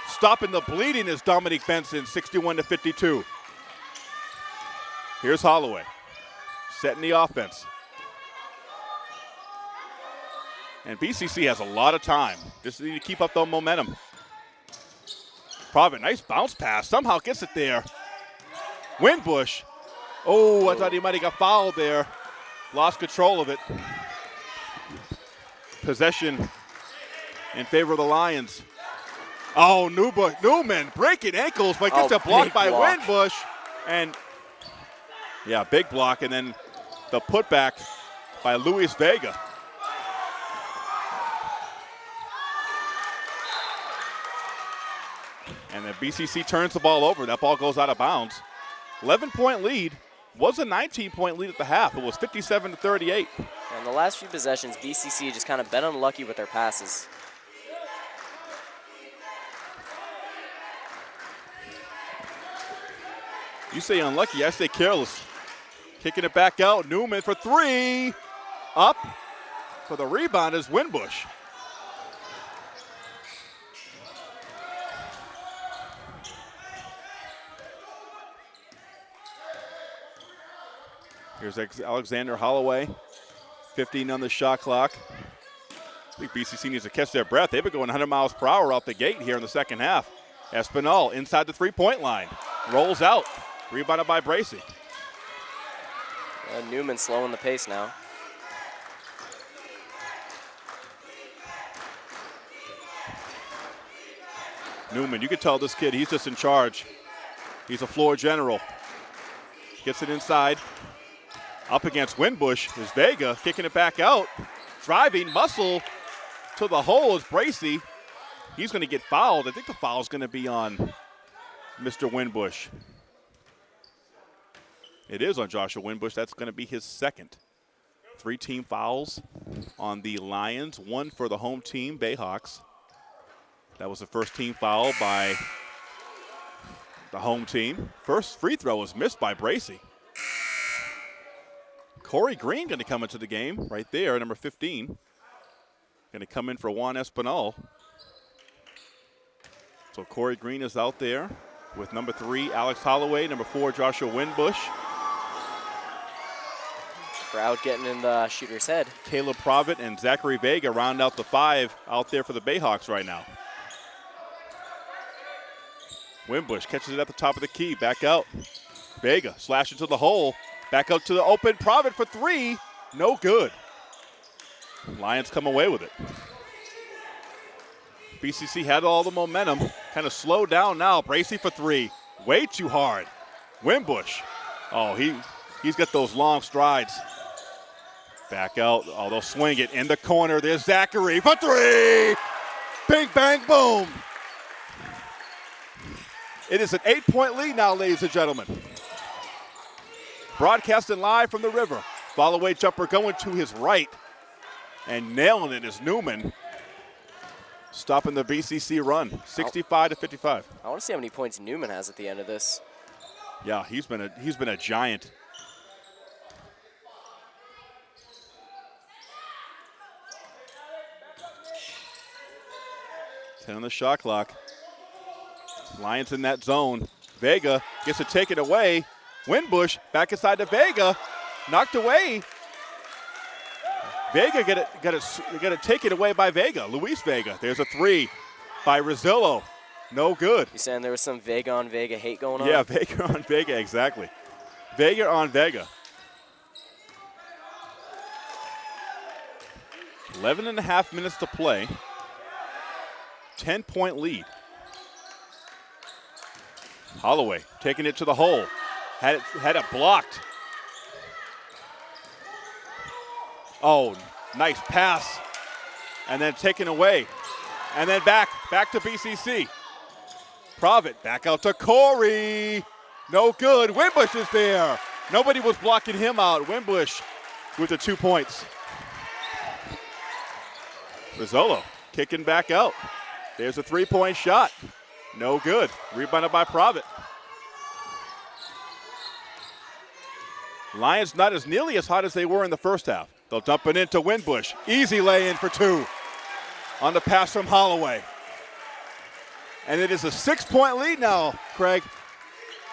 stopping the bleeding is Dominique Benson, 61 to 52. Here's Holloway, setting the offense. And BCC has a lot of time. Just need to keep up the momentum. Provitt, nice bounce pass. Somehow gets it there. Winbush. Oh, I thought he might have got fouled there. Lost control of it. Possession in favor of the Lions. Oh, Newbush, Newman breaking ankles, but gets Oh, a block by block. Winbush. And yeah, big block, and then the putback by Luis Vega. And then BCC turns the ball over. That ball goes out of bounds. 11 point lead was a 19 point lead at the half. It was 57 to 38. And the last few possessions, BCC just kind of been unlucky with their passes. You say unlucky, I say careless. Kicking it back out. Newman for three. Up for the rebound is Winbush. Here's Alexander Holloway. 15 on the shot clock. I think BCC needs to catch their breath. They've been going 100 miles per hour out the gate here in the second half. Espinal inside the three point line. Rolls out. Rebounded by Bracy. Uh, Newman slowing the pace now. Newman, you can tell this kid, he's just in charge. He's a floor general. Gets it inside. Up against Winbush is Vega, kicking it back out. Driving, muscle to the hole is Bracy. He's going to get fouled. I think the foul is going to be on Mr. Winbush. It is on Joshua Winbush. That's going to be his second. Three team fouls on the Lions, one for the home team, Bayhawks. That was the first team foul by the home team. First free throw was missed by Bracy. Corey Green going to come into the game right there, number 15. Going to come in for Juan Espinal. So Corey Green is out there with number three, Alex Holloway, number four, Joshua Winbush. Crowd getting in the shooter's head. Caleb Provitt and Zachary Vega round out the five out there for the Bayhawks right now. Winbush catches it at the top of the key, back out. Vega slash into the hole, back out to the open. Provitt for three, no good. Lions come away with it. BCC had all the momentum, kind of slowed down now. Bracy for three, way too hard. Winbush, oh he he's got those long strides. Back out. Oh, they'll swing it in the corner. There's Zachary for three. Bing, bang, boom. It is an eight point lead now, ladies and gentlemen. Broadcasting live from the river. Follow away jumper going to his right. And nailing it is Newman. Stopping the BCC run. 65 to 55. I want to see how many points Newman has at the end of this. Yeah, he's been a he's been a giant. Ten on the shot clock. Lions in that zone. Vega gets to take it away. Winbush back inside to Vega. Knocked away. Vega get it, got it, got take it away by Vega. Luis Vega. There's a three by Rosillo. No good. You saying there was some Vega on Vega hate going on? Yeah, Vega on Vega, exactly. Vega on Vega. 11 and a half minutes to play. 10 point lead. Holloway taking it to the hole. Had it, had it blocked. Oh, nice pass. And then taken away. And then back, back to BCC. Provitt back out to Corey. No good. Winbush is there. Nobody was blocking him out. Winbush with the two points. Rizzolo kicking back out. There's a three point shot. No good. Rebounded by Provitt. Lions not as nearly as hot as they were in the first half. They'll dump it into Winbush. Easy lay in for two on the pass from Holloway. And it is a six point lead now, Craig.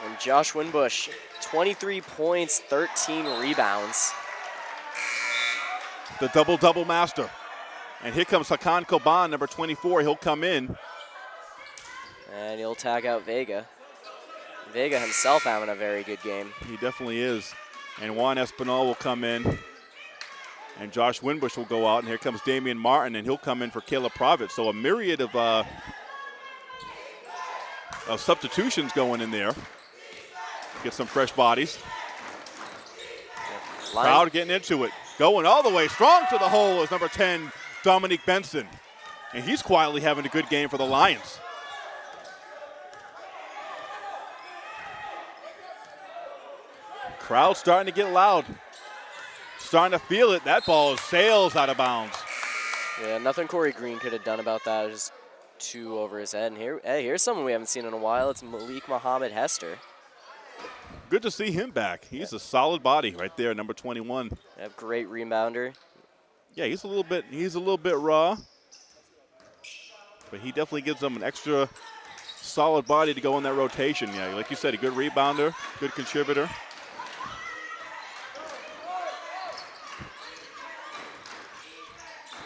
And Josh Winbush, 23 points, 13 rebounds. The double double master. And here comes Hakan Koban, number 24. He'll come in. And he'll tag out Vega. Vega himself having a very good game. He definitely is. And Juan Espinal will come in. And Josh Winbush will go out. And here comes Damian Martin, and he'll come in for Caleb Provitt. So a myriad of, uh, of substitutions going in there. Get some fresh bodies. Lion- Crowd getting into it. Going all the way strong to the hole is number 10, Dominique Benson. And he's quietly having a good game for the Lions. Crowd starting to get loud. Starting to feel it. That ball sails out of bounds. Yeah, nothing Corey Green could have done about that. Just two over his head. And here, hey, here's someone we haven't seen in a while. It's Malik Muhammad Hester. Good to see him back. He's a solid body right there, number 21. A great rebounder. Yeah, he's a little bit he's a little bit raw. But he definitely gives them an extra solid body to go in that rotation. Yeah, like you said, a good rebounder, good contributor.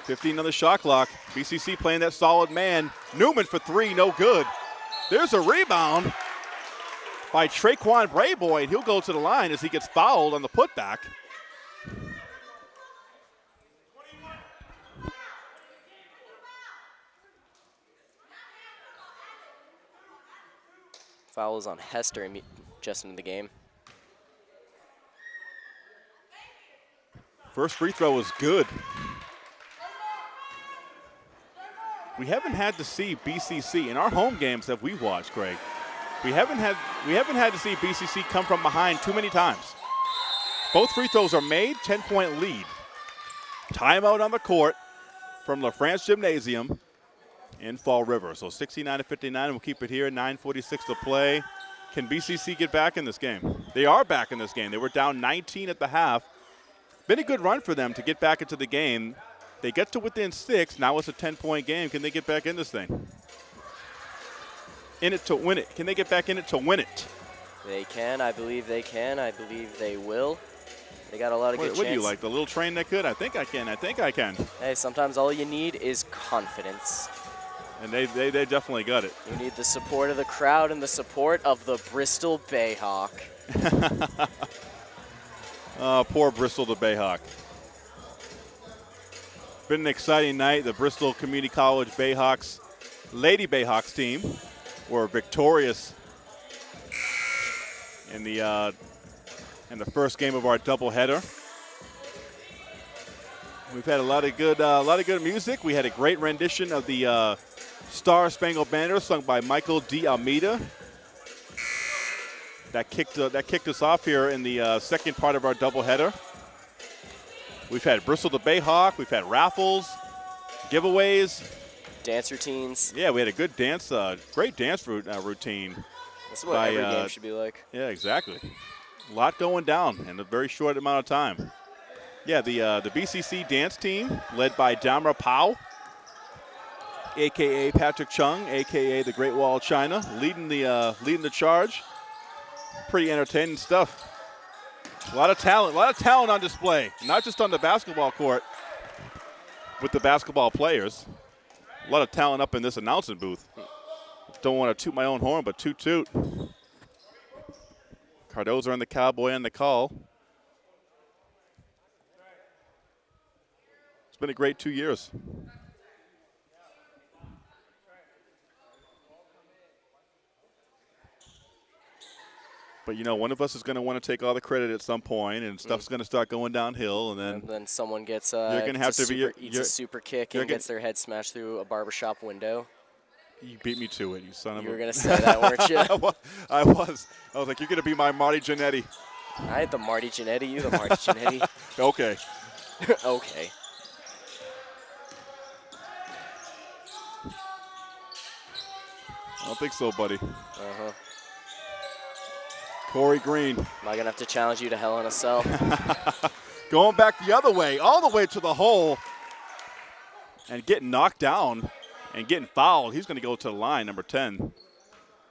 Fifteen on the shot clock. BCC playing that solid man. Newman for three, no good. There's a rebound by Traquan Brayboy, and he'll go to the line as he gets fouled on the putback. Foul is on Hester just into the game. First free throw was good. We haven't had to see BCC in our home games that we've watched, Greg. We haven't had we haven't had to see BCC come from behind too many times. Both free throws are made, 10-point lead. Timeout on the court from La France Gymnasium in Fall River. So 69 to 59. We'll keep it here. 9:46 to play. Can BCC get back in this game? They are back in this game. They were down 19 at the half. Been a good run for them to get back into the game. They get to within six. Now it's a 10 point game. Can they get back in this thing? In it to win it. Can they get back in it to win it? They can. I believe they can. I believe they will. They got a lot of What, good what do you like? The little train that could? I think I can. I think I can. Hey, sometimes all you need is confidence. And they, they, they definitely got it. You need the support of the crowd and the support of the Bristol Bayhawk. Oh, poor Bristol the Bayhawk. Been an exciting night. The Bristol Community College Bayhawks, Lady Bayhawks team, were victorious in the uh, in the first game of our doubleheader. We've had a lot of good uh, a lot of good music. We had a great rendition of the uh, Star Spangled Banner sung by Michael D. Almeida. That kicked uh, that kicked us off here in the uh, second part of our doubleheader. We've had Bristol the Bayhawk. We've had raffles, giveaways. Dance routines. Yeah, we had a good dance, uh, great dance uh, routine. This is what by, every uh, game should be like. Yeah, exactly. A lot going down in a very short amount of time. Yeah, the uh, the BCC dance team led by Damra Pao, aka Patrick Chung, aka the Great Wall of China, leading the uh, leading the charge. Pretty entertaining stuff. A lot of talent, a lot of talent on display, not just on the basketball court with the basketball players. A lot of talent up in this announcement booth. Don't want to toot my own horn, but toot toot. Cardoza and the Cowboy on the call. It's been a great two years. But you know, one of us is going to want to take all the credit at some point, and stuff's going to start going downhill, and then And then someone gets uh, You're gonna have a to be- super, you're- eats you're- a super kick and gets their head smashed through a barbershop window. you beat me to it, you son of You a. were gonna say that, weren't you? I was. I was like, you're going to be my Marty Jannetty. I had the Marty Jannetty, you the Marty Jannetty. Okay. okay. I don't think so, buddy. Uh-huh. Corey Green. Am I gonna have to challenge you to Hell in a Cell? going back the other way, all the way to the hole, and getting knocked down and getting fouled. He's going to go to the line, number 10,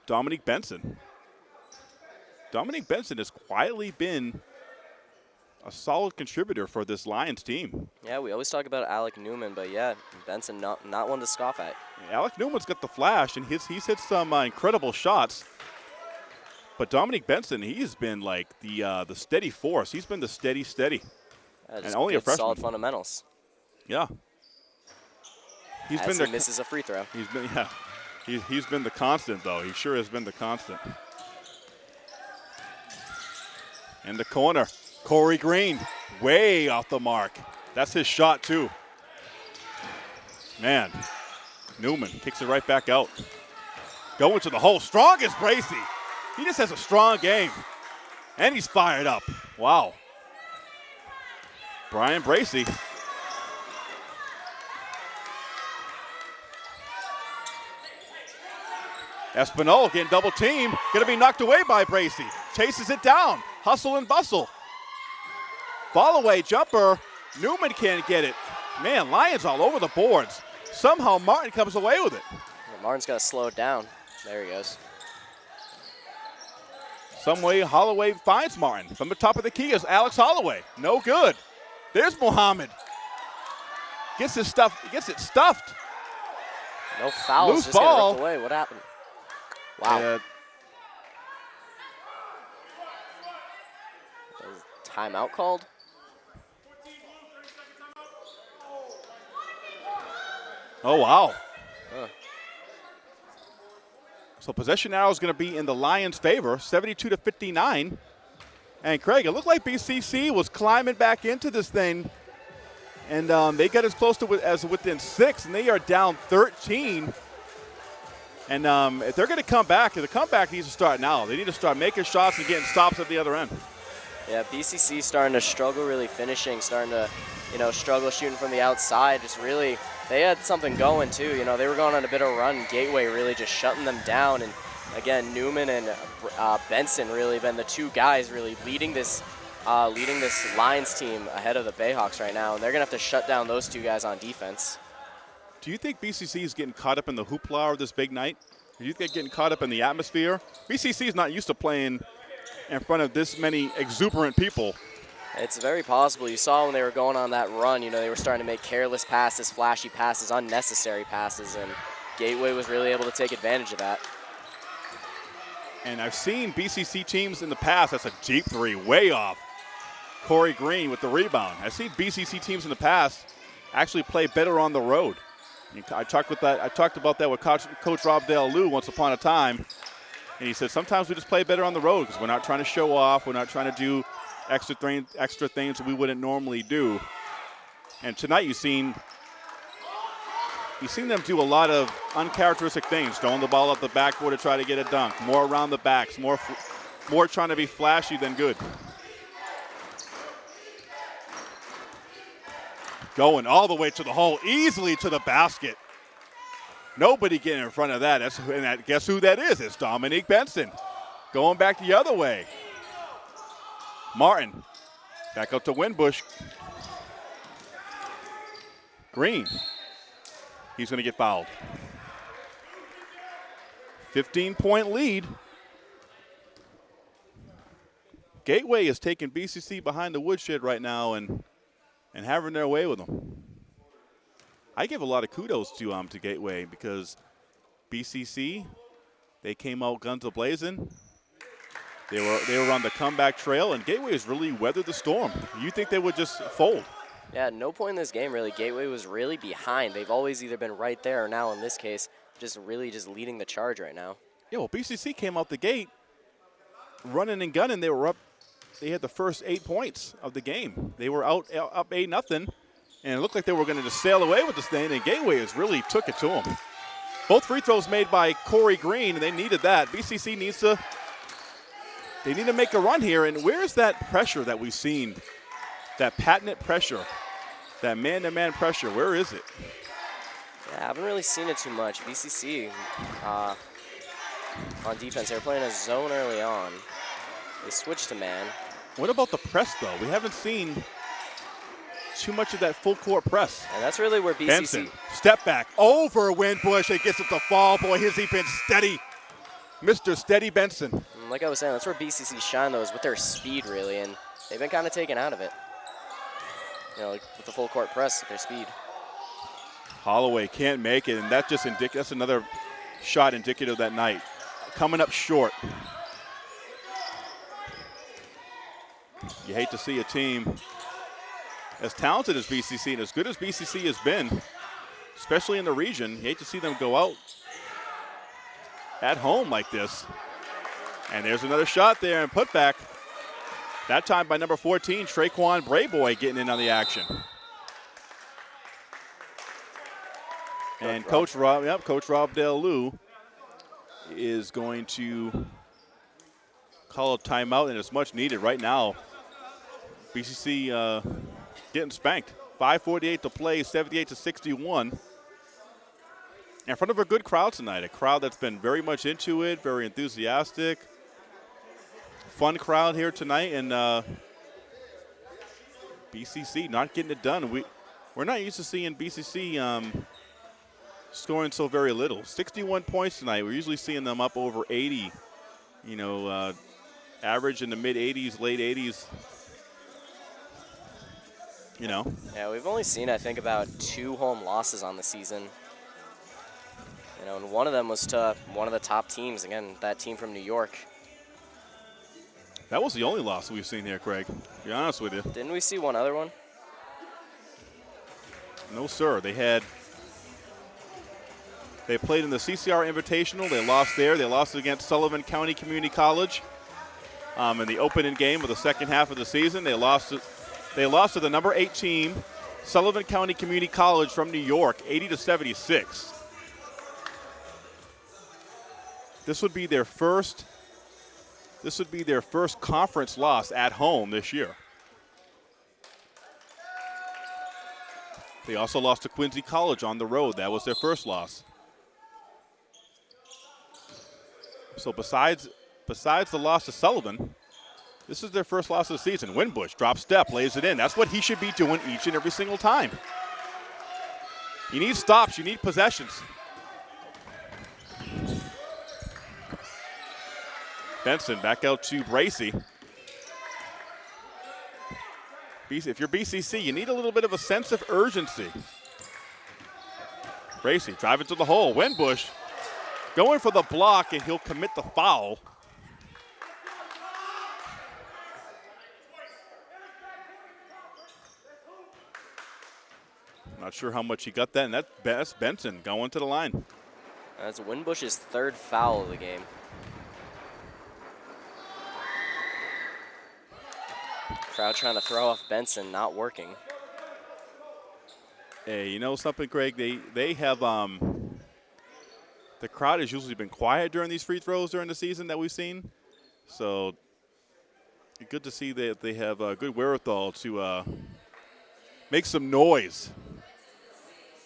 Dominique Benson. Dominique Benson has quietly been a solid contributor for this Lions team. yeah, we always talk about Alec Newman, but yeah, Benson not not one to scoff at. Alec Newman's got the flash, and he's, he's hit some uh, incredible shots. But Dominique Benson, he's been like the uh, the steady force. He's been the steady, steady. Yeah, just only a freshman. solid fundamentals. Yeah. He's As been he their misses a free throw. He's been yeah. He, he's been the constant though. He sure has been the constant. In the corner, Corey Green, way off the mark. That's his shot too. Man, Newman kicks it right back out. Going to the hole, strongest Bracy. He just has a strong game, and he's fired up. Wow. Brian Bracy Espinal getting double team, going to be knocked away by Bracy. Chases it down, hustle and bustle. Ball away jumper, Newman can't get it. Man, Lions all over the boards. Somehow Martin comes away with it. Yeah, Martin's got to slow it down. There he goes. Some way Holloway finds Martin. From the top of the key is Alex Holloway. No good. There's Muhammad. Gets his stuff, gets it stuffed. No fouls. Loose just ball. ripped away. What happened? Wow. Uh, Timeout called. Oh, wow. Huh. So possession now is going to be in the Lions' favor, 72 to 59. And Craig, it looked like BCC was climbing back into this thing, and um, they got as close to as within six, and they are down 13. And um, if they're going to come back, the comeback needs to start now. They need to start making shots and getting stops at the other end. Yeah, BCC starting to struggle really finishing, starting to, you know, struggle shooting from the outside. Just really, they had something going too. You know, they were going on a bit of a run. Gateway really just shutting them down. And again, Newman and uh, Benson really been the two guys really leading this, uh, leading this Lions team ahead of the Bayhawks right now. And they're gonna have to shut down those two guys on defense. Do you think BCC is getting caught up in the hoopla of this big night? Do you think they're getting caught up in the atmosphere? BCC is not used to playing in front of this many exuberant people. It's very possible. You saw when they were going on that run, you know, they were starting to make careless passes, flashy passes, unnecessary passes, and Gateway was really able to take advantage of that. And I've seen BCC teams in the past, that's a deep three, way off. Corey Green with the rebound. I've seen BCC teams in the past actually play better on the road. I talked with that. I talked about that with Coach, Coach Rob Dale Lou once upon a time, and he said sometimes we just play better on the road because we're not trying to show off. We're not trying to do extra thing, extra things we wouldn't normally do. And tonight you've seen you've seen them do a lot of uncharacteristic things, throwing the ball up the backboard to try to get a dunk, more around the backs, more more trying to be flashy than good. Going all the way to the hole, easily to the basket. Nobody getting in front of that. That's, and that, guess who that is? It's Dominique Benson. going back the other way. Martin back up to Winbush. Green. He's going to get fouled. 15 point lead. Gateway is taking BCC behind the woodshed right now and and having their way with them. I give a lot of kudos to um to Gateway because BCC they came out guns a blazing. They were they were on the comeback trail and Gateway has really weathered the storm. You think they would just fold? Yeah, no point in this game really Gateway was really behind. They've always either been right there or now in this case just really just leading the charge right now. Yeah, well, BCC came out the gate running and gunning. They were up. They had the first eight points of the game. They were out up eight nothing, and it looked like they were going to just sail away with this thing. And Gateway has really took it to them. Both free throws made by Corey Green, and they needed that. BCC needs to. They need to make a run here. And where's that pressure that we've seen? That patented pressure, that man-to-man pressure. Where is it? Yeah, I haven't really seen it too much. BCC uh, on defense, they were playing a zone early on. They switched to man. What about the press, though? We haven't seen too much of that full court press. And that's really where BCC. Benson, step back over Winbush. It gets it to fall. Boy, has he been steady. Mr. Steady Benson. And Like I was saying, that's where BCC shine though, is with their speed really, and they've been kind of taken out of it. You know, like with the full court press, with their speed. Holloway can't make it, and that's just indic- that's another shot indicative that night. Coming up short. You hate to see a team as talented as BCC and as good as BCC has been, especially in the region, you hate to see them go out at home like this. And there's another shot there and put back. That time by number 14, Traquan Brayboy getting in on the action. And Coach Rob, yep, Coach Rob Del Lou is going to call a timeout, and it's much needed right now. BCC uh, getting spanked. 5:48 to play, 78 to 61. In front of a good crowd tonight, a crowd that's been very much into it, very enthusiastic, fun crowd here tonight, and uh, BCC not getting it done. We we're not used to seeing BCC um, scoring so very little. 61 points tonight. We're usually seeing them up over 80. You know, uh, average in the mid 80s, late 80s. You know, Yeah, we've only seen I think about two home losses on the season. You know, and one of them was to one of the top teams. Again, that team from New York. That was the only loss we've seen here, Craig. To be honest with you. Didn't we see one other one? No, sir. They had. They played in the CCR Invitational. They lost there. They lost against Sullivan County Community College um, in the opening game of the second half of the season. They lost. To, they lost to the number eight team, Sullivan County Community College from New York, 80 to 76. This would be their first. This would be their first conference loss at home this year. They also lost to Quincy College on the road. That was their first loss. So besides besides the loss to Sullivan, this is their first loss of the season. Winbush drop step, lays it in. That's what he should be doing each and every single time. You need stops. You need possessions. Benson back out to Bracy. If you're BCC, you need a little bit of a sense of urgency. Bracy driving to the hole. Winbush going for the block, and he'll commit the foul. Not sure how much he got that, and that's Bess Benson going to the line. That's Winbush's third foul of the game. Crowd trying to throw off Benson, not working. Hey, you know something, Craig? They they have um, the crowd has usually been quiet during these free throws during the season that we've seen. So good to see that they have a good wherewithal to uh, make some noise.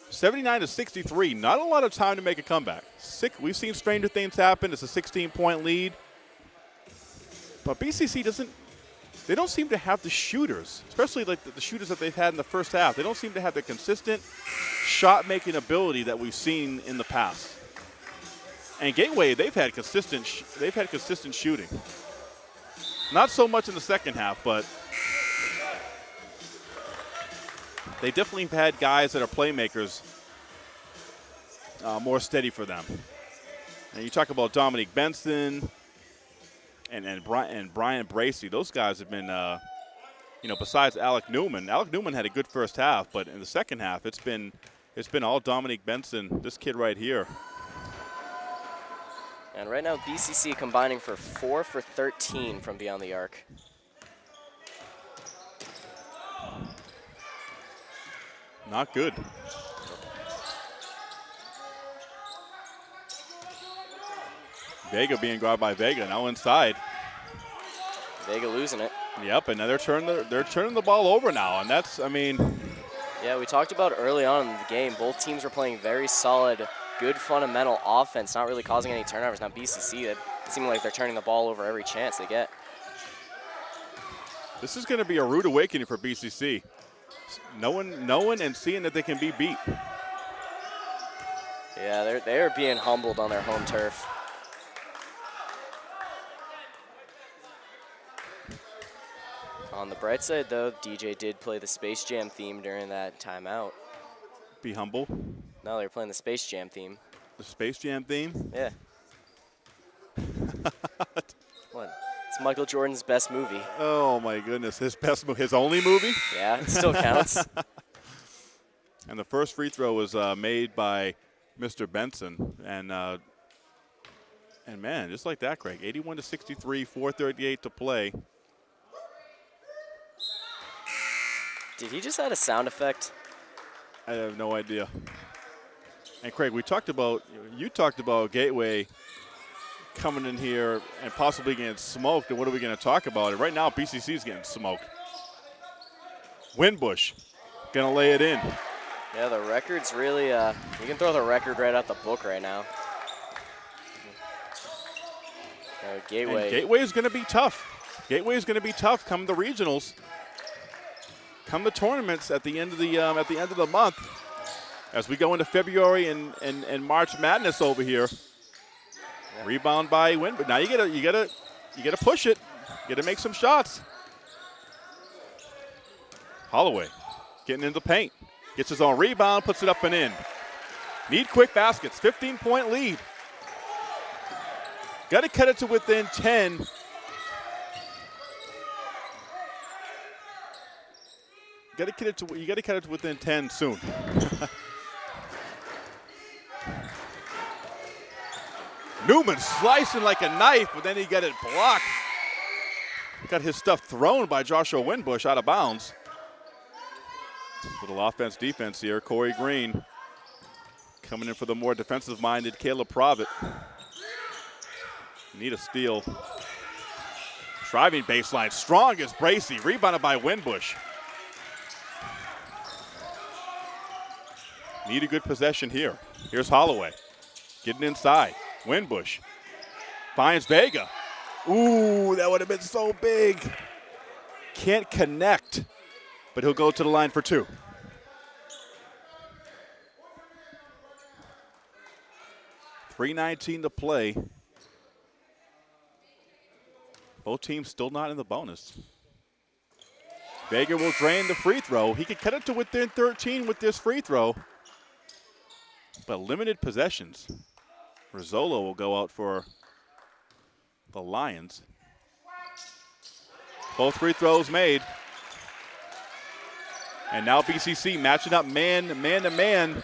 79 to 63, not a lot of time to make a comeback. Sick, we've seen stranger things happen. It's a 16 point lead. But BCC doesn't. They don't seem to have the shooters, especially like the, the shooters that they've had in the first half. They don't seem to have the consistent shot-making ability that we've seen in the past. And Gateway, they've had consistent. They've had consistent shooting. Not so much in the second half, but they definitely have had guys that are playmakers uh, more steady for them. And you talk about Dominique Benson and and Brian, and Brian Bracey. Those guys have been, uh, you know, besides Alec Newman. Alec Newman had a good first half, but in the second half, it's been it's been all Dominique Benson. This kid right here. And right now, BCC combining for 4 for 13 from beyond the arc. Not good. Vega being grabbed by Vega now inside. Vega losing it. Yep, and now they're turning the, they're turning the ball over now, and that's I mean Yeah, we talked about early on in the game, both teams were playing very solid, good fundamental offense, not really causing any turnovers. Now BCC, it seemed like they're turning the ball over every chance they get. this is going to be a rude awakening for BCC. Knowing knowing and seeing that they can be beat. Yeah, they're, they're being humbled on their home turf. On the bright side, though, DJ did play the Space Jam theme during that timeout. Be humble. No, they were playing the Space Jam theme. The Space Jam theme. Yeah. what? It's Michael Jordan's best movie. Oh my goodness, his best, mo- his only movie. Yeah, it still counts. And the first free throw was uh, made by Mr. Benson, and uh, and man, just like that, Craig, 81 to 63, 4:38 to play. Did he just add a sound effect? I have no idea. And Craig, we talked about you talked about Gateway coming in here and possibly getting smoked. And what are we going to talk about? And right now, BCC is getting smoked. Winbush going to lay it in. Yeah, the record's really, uh, you can throw the record right out the book right now. Uh, Gateway. And Gateway is going to be tough. Gateway is going to be tough come the regionals, come the tournaments at the end of the um, at the end of the month, as we go into February and, and, and March Madness over here. Rebound by Win, but now you gotta you gotta you gotta push it. You gotta make some shots. Holloway getting into the paint, gets his own rebound, puts it up and in. Need quick baskets. 15 point lead. Got to cut it to within 10. Got to cut it to you got to cut it to within 10 soon. Newman slicing like a knife, but then he got it blocked. Got his stuff thrown by Joshua Winbush out of bounds. Little offense defense here. Corey Green coming in for the more defensive minded Caleb Provitt. Need a steal. Driving baseline, strong as Bracey, rebounded by Winbush. Need a good possession here. Here's Holloway, getting inside. Winbush finds Vega. Ooh, that would have been so big. Can't connect, but he'll go to the line for two. Three nineteen to play. Both teams still not in the bonus. Vega will drain the free throw. He could cut it to within 13 with this free throw, but limited possessions. Rizzolo will go out for the Lions. Both free throws made. And now BCC matching up man, man to man,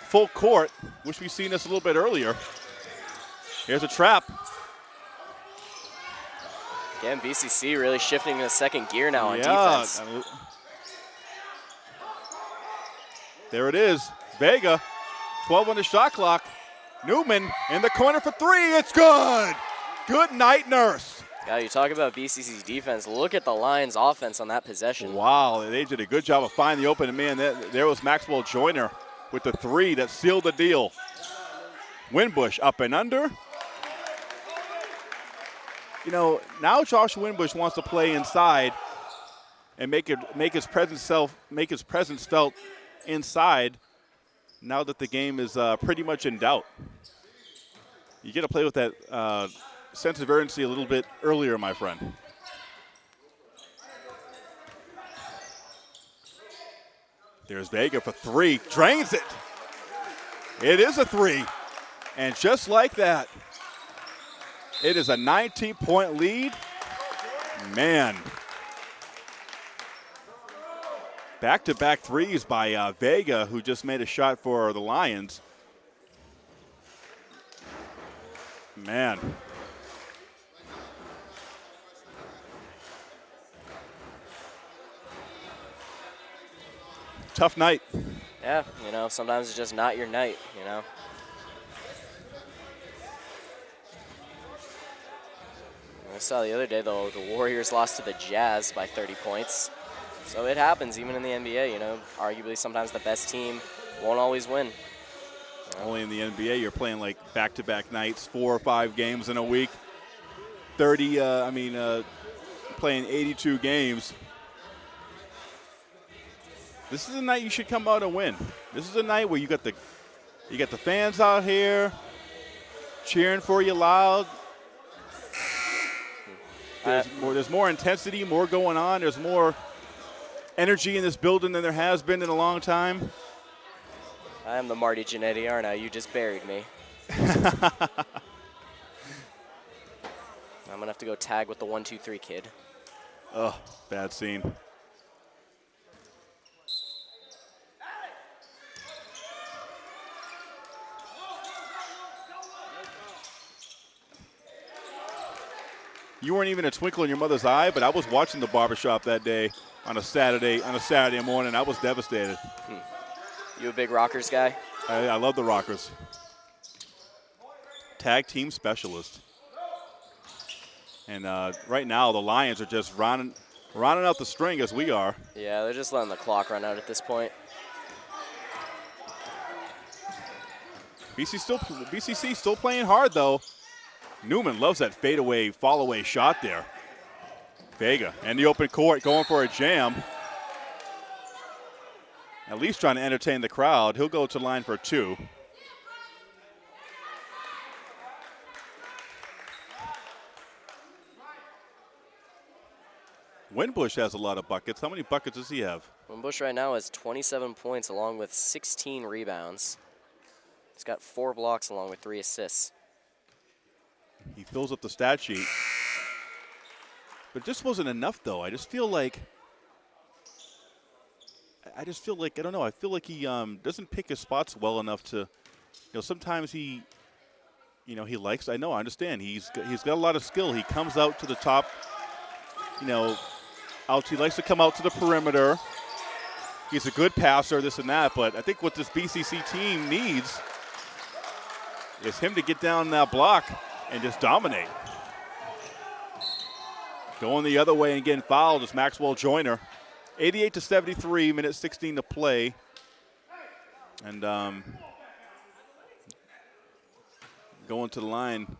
full court. Wish we'd seen this a little bit earlier. Here's a trap. Again, BCC really shifting to second gear now on Yeah, defense. uh, There it is. Vega, 12 on the shot clock. Newman in the corner for three. It's good. Good night, Nurse. Yeah, you talk about BCC's defense. Look at the Lions' offense on that possession. Wow, they did a good job of finding the open man. There, was Maxwell Joyner with the three that sealed the deal. Winbush up and under. you know, now Josh Winbush wants to play inside and make it make his presence self make his presence felt inside. Now that the game is uh, pretty much in doubt, you get to play with that uh, sense of urgency a little bit earlier, my friend. There's Vega for three, drains it. It is a three, and just like that, it is a 19 point lead. Man. Back to back threes by uh, Vega, who just made a shot for the Lions. Man. Tough night. Yeah, you know, sometimes it's just not your night, you know. I saw the other day, though, the Warriors lost to the Jazz by 30 points. So it happens, even in the NBA, you know. Arguably, sometimes the best team won't always win. Only in the NBA, you're playing like back-to-back nights, four or five games in a week. 30, uh, I mean, uh, playing 82 games. This is a night you should come out and win. This is a night where you got the, you got the fans out here cheering for you loud. There's more, there's more intensity, more going on. There's more energy in this building than there has been in a long time. I am the Marty Jannetty, aren't I? You just buried me. I'm going to have to go tag with the one, two, three kid. Oh, bad scene. You weren't even a twinkle in your mother's eye, but I was watching the barbershop that day on a Saturday on a Saturday morning. I was devastated. You a big Rockers guy? I, I love the Rockers. Tag team specialist. And uh, right now, the Lions are just rounding, rounding out the string as we are. Yeah, they're just letting the clock run out at this point. BC still, BCC still playing hard though. Newman loves that fadeaway, fall away shot there. Vega and the open court going for a jam. At least trying to entertain the crowd. He'll go to line for two. Winbush has a lot of buckets. How many buckets does he have? Bush right now has 27 points along with 16 rebounds. He's got four blocks along with three assists. He fills up the stat sheet. But this wasn't enough, though. I just feel like. I just feel like I don't know. I feel like he um, doesn't pick his spots well enough to. You know, sometimes he. You know, he likes. I know. I understand. He's got, he's got a lot of skill. He comes out to the top. You know, out. He likes to come out to the perimeter. He's a good passer, this and that. But I think what this BCC team needs is him to get down that block and just dominate. Going the other way and getting fouled is Maxwell Joyner. 88 to 73, minute 16 to play. And um, going to the line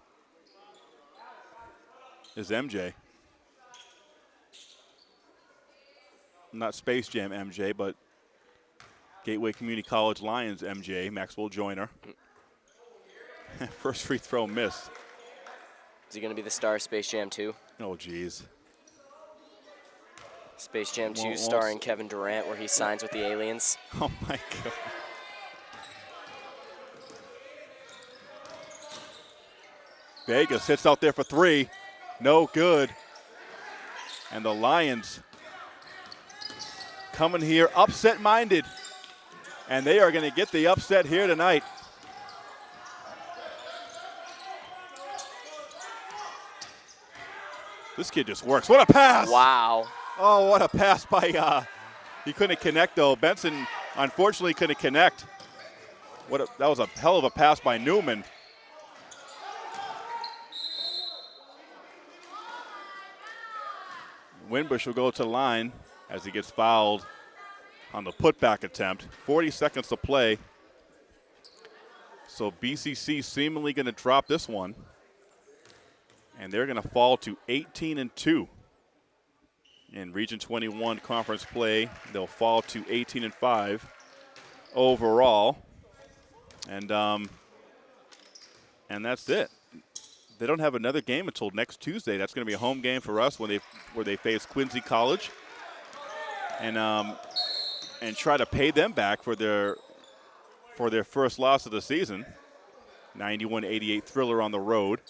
is MJ. Not Space Jam MJ, but Gateway Community College Lions MJ, Maxwell Joyner. First free throw missed. Is he going to be the star of Space Jam 2? Oh, geez. Space Jam 2 Won't- won't starring Kevin Durant where he signs with the aliens. Oh, my God. Vegas sits out there for three. No good. And the Lions coming here upset minded. And they are going to get the upset here tonight. This kid just works. What a pass! Wow. Oh, what a pass by, uh, he couldn't connect though. Benson unfortunately couldn't connect. What a, that was a hell of a pass by Newman. Winbush will go to the line as he gets fouled on the putback attempt. 40 seconds to play. So BCC seemingly going to drop this one. And they're going to fall to 18 and 2 in Region 21 conference play. They'll fall to 18 and 5 overall, and um, and that's it. They don't have another game until next Tuesday. That's going to be a home game for us when they where they face Quincy College, and um, and try to pay them back for their for their first loss of the season. 91-88 thriller on the road.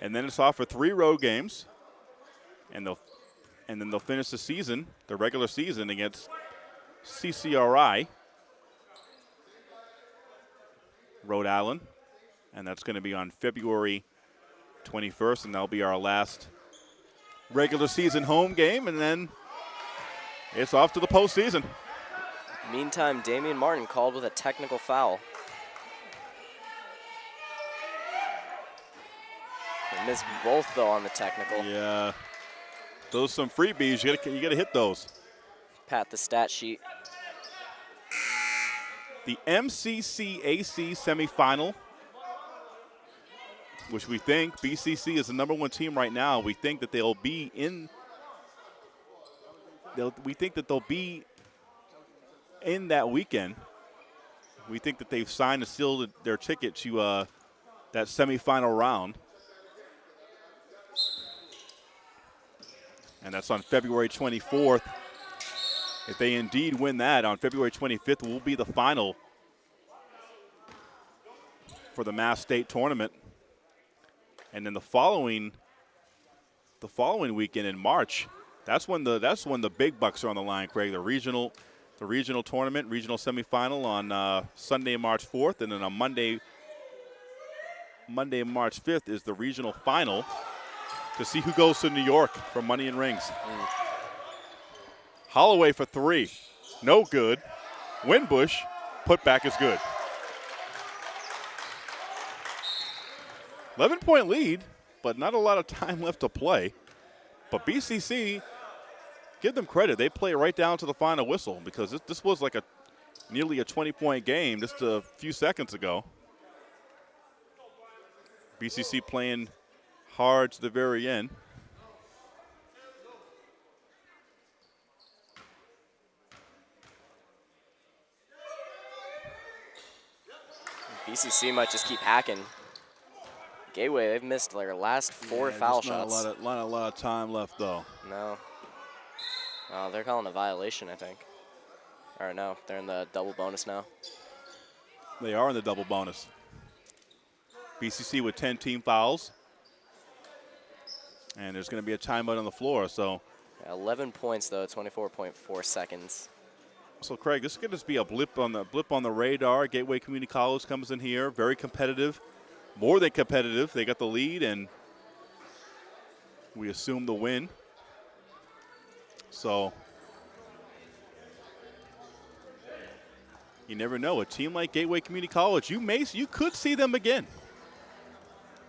And then it's off for three road games. And they'll and then they'll finish the season, the regular season against CCRI, Rhode Island. And that's going to be on February 21st, and that'll be our last regular season home game. And then it's off to the postseason. Meantime, Damian Martin called with a technical foul. Missed both though on the technical. Yeah. Those some freebies. You got you got to hit those. Pat the stat sheet. The MCCAC semifinal, which we think BCC is the number one team right now. We think that they'll be in. They'll, we think that they'll be in that weekend. We think that they've signed and sealed their ticket to uh, that semifinal round. And that's on February 24th. If they indeed win that on February 25th, will be the final for the Mass State tournament. And then the following, the following weekend in March, that's when the that's when the big bucks are on the line, Craig. The regional, the regional tournament, regional semifinal on uh, Sunday, March 4th, and then on Monday, Monday, March 5th is the regional final to see who goes to New York for Money and Rings. Holloway for three. No good. Winbush, put back is good. 11 point lead, but not a lot of time left to play. But BCC, give them credit. They play right down to the final whistle because this, this was like a nearly a 20 point game just a few seconds ago. BCC playing hard to the very end. BCC might just keep hacking. Gateway, they've missed their last four Yeah, foul just not shots. A lot, of, not a lot of time left, though. No. Oh, they're calling a violation, I think. Or no, they're in the double bonus now. They are in the double bonus. BCC with 10 team fouls. And there's going to be a timeout on the floor. So, 11 points though, 24.4 seconds. so Craig, this is going to be a blip on the blip on the radar. Gateway Community College comes in here, very competitive, more than competitive. They got the lead, and we assume the win. So, you never know. A team like Gateway Community College, you may you could see them again.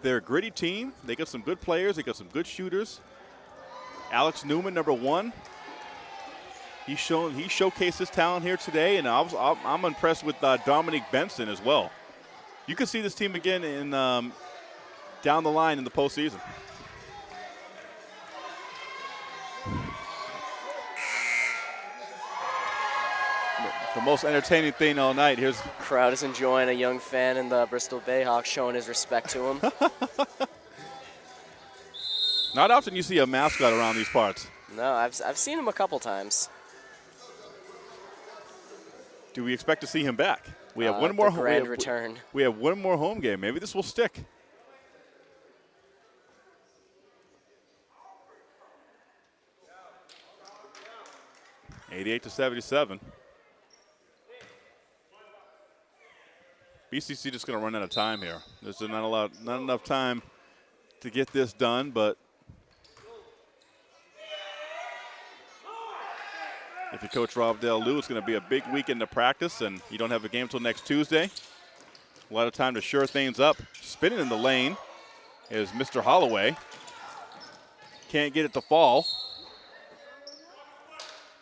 They're a gritty team. They got some good players. They got some good shooters. Alex Newman, number one. He's shown he showcased his talent here today, and I was I'm I'm impressed with uh, Dominic Benson as well. You can see this team again in um, down the line in the postseason. The most entertaining thing all night. Here's Crowd is enjoying a young fan in the Bristol Bayhawks showing his respect to him. not often you see a mascot around these parts. no, I've, I've seen him a couple times. Do we expect to see him back? We have Uh, one more home, we grand have- return. We have one more home game. Maybe this will stick. Eighty-eight to seventy-seven. BCC just going to run out of time here. There's not a lot, not enough time to get this done, but if you coach Rob Del Lou, it's going to be a big weekend to practice, and you don't have a game until next Tuesday. A lot of time to sure things up. Spinning in the lane is Mr. Holloway. Can't get it to fall.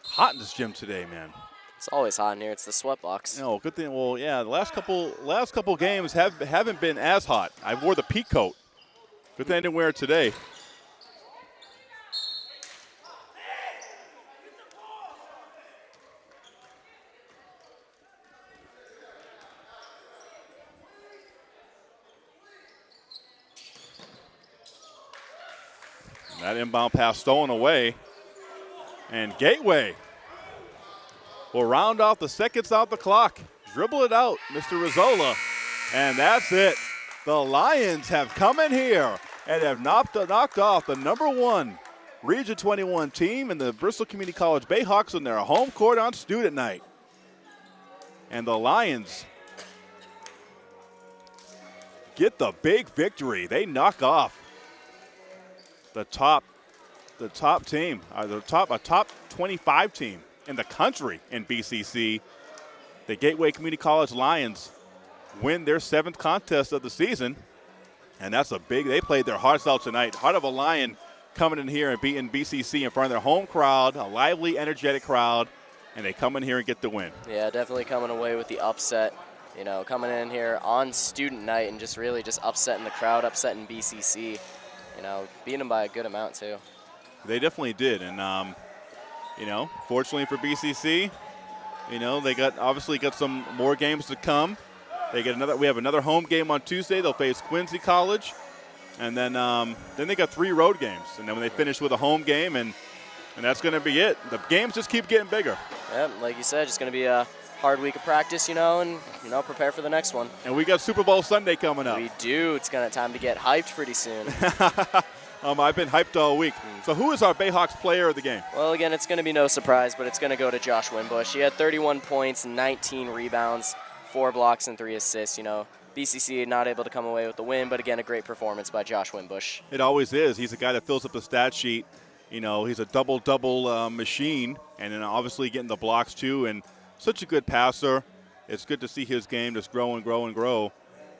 Hot in this gym today, man. It's always hot in here. It's the sweat box. No, good thing. Well, yeah, the last couple last couple games have haven't been as hot. I wore the peak coat. Good thing I didn't wear it today. That inbound pass stolen away. And Gateway will round off the seconds out the clock. Dribble it out, Mr. Rizzola. And that's it. The Lions have come in here and have knocked, knocked off the number one Region 21 team in the Bristol Community College Bayhawks on their home court on student night. And the Lions get the big victory. They knock off the top the top team, uh, the top a top 25 team in the country in BCC. The Gateway Community College Lions win their seventh contest of the season, and that's a big. They played their hearts out tonight. Heart of a Lion coming in here and beating BCC in front of their home crowd, a lively, energetic crowd, and they come in here and get the win. Yeah, definitely coming away with the upset. You know, coming in here on student night and just really just upsetting the crowd, upsetting BCC. You know, beating them by a good amount too. They definitely did, and um, you know, fortunately for BCC, you know they got obviously got some more games to come. They get another. We have another home game on Tuesday. They'll face Quincy College, and then um, then they got three road games, and then when they finish with a home game, and and that's going to be it. The games just keep getting bigger, Yeah, like you said, just going to be a hard week of practice, you know, and you know, prepare for the next one. and we got Super Bowl Sunday coming up. We do. It's gonna time to get hyped pretty soon. Um, I've been hyped all week. So who is our Bayhawks player of the game? well, again, it's gonna be no surprise, but it's gonna go to Josh Winbush. He had 31 points, 19 rebounds, four blocks, and three assists. You know, BCC not able to come away with the win, but again, a great performance by Josh Winbush. It always is. He's a guy that fills up the stat sheet. You know, he's a double double uh, machine, and then obviously getting the blocks too. And such a good passer. It's good to see his game just grow and grow and grow.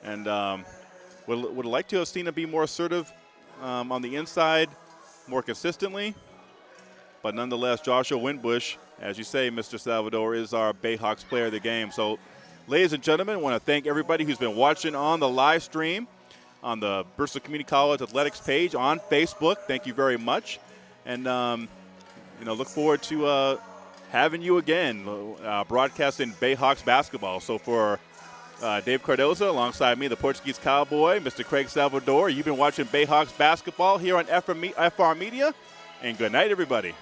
And um, would would like to have seen him be more assertive um, on the inside, more consistently. But nonetheless, Joshua Winbush, as you say, Mr. Salvador, is our Bayhawks player of the game. So, ladies and gentlemen, I want to thank everybody who's been watching on the live stream on the Bristol Community College Athletics page on Facebook. Thank you very much. And, um, you know, look forward to uh, having you again uh, broadcasting Bayhawks basketball. So, for uh, Dave Cardoza alongside me, the Portuguese Cowboy, Mr. Craig Salvador, you've been watching Bayhawks basketball here on FR FR Media. And good night, everybody.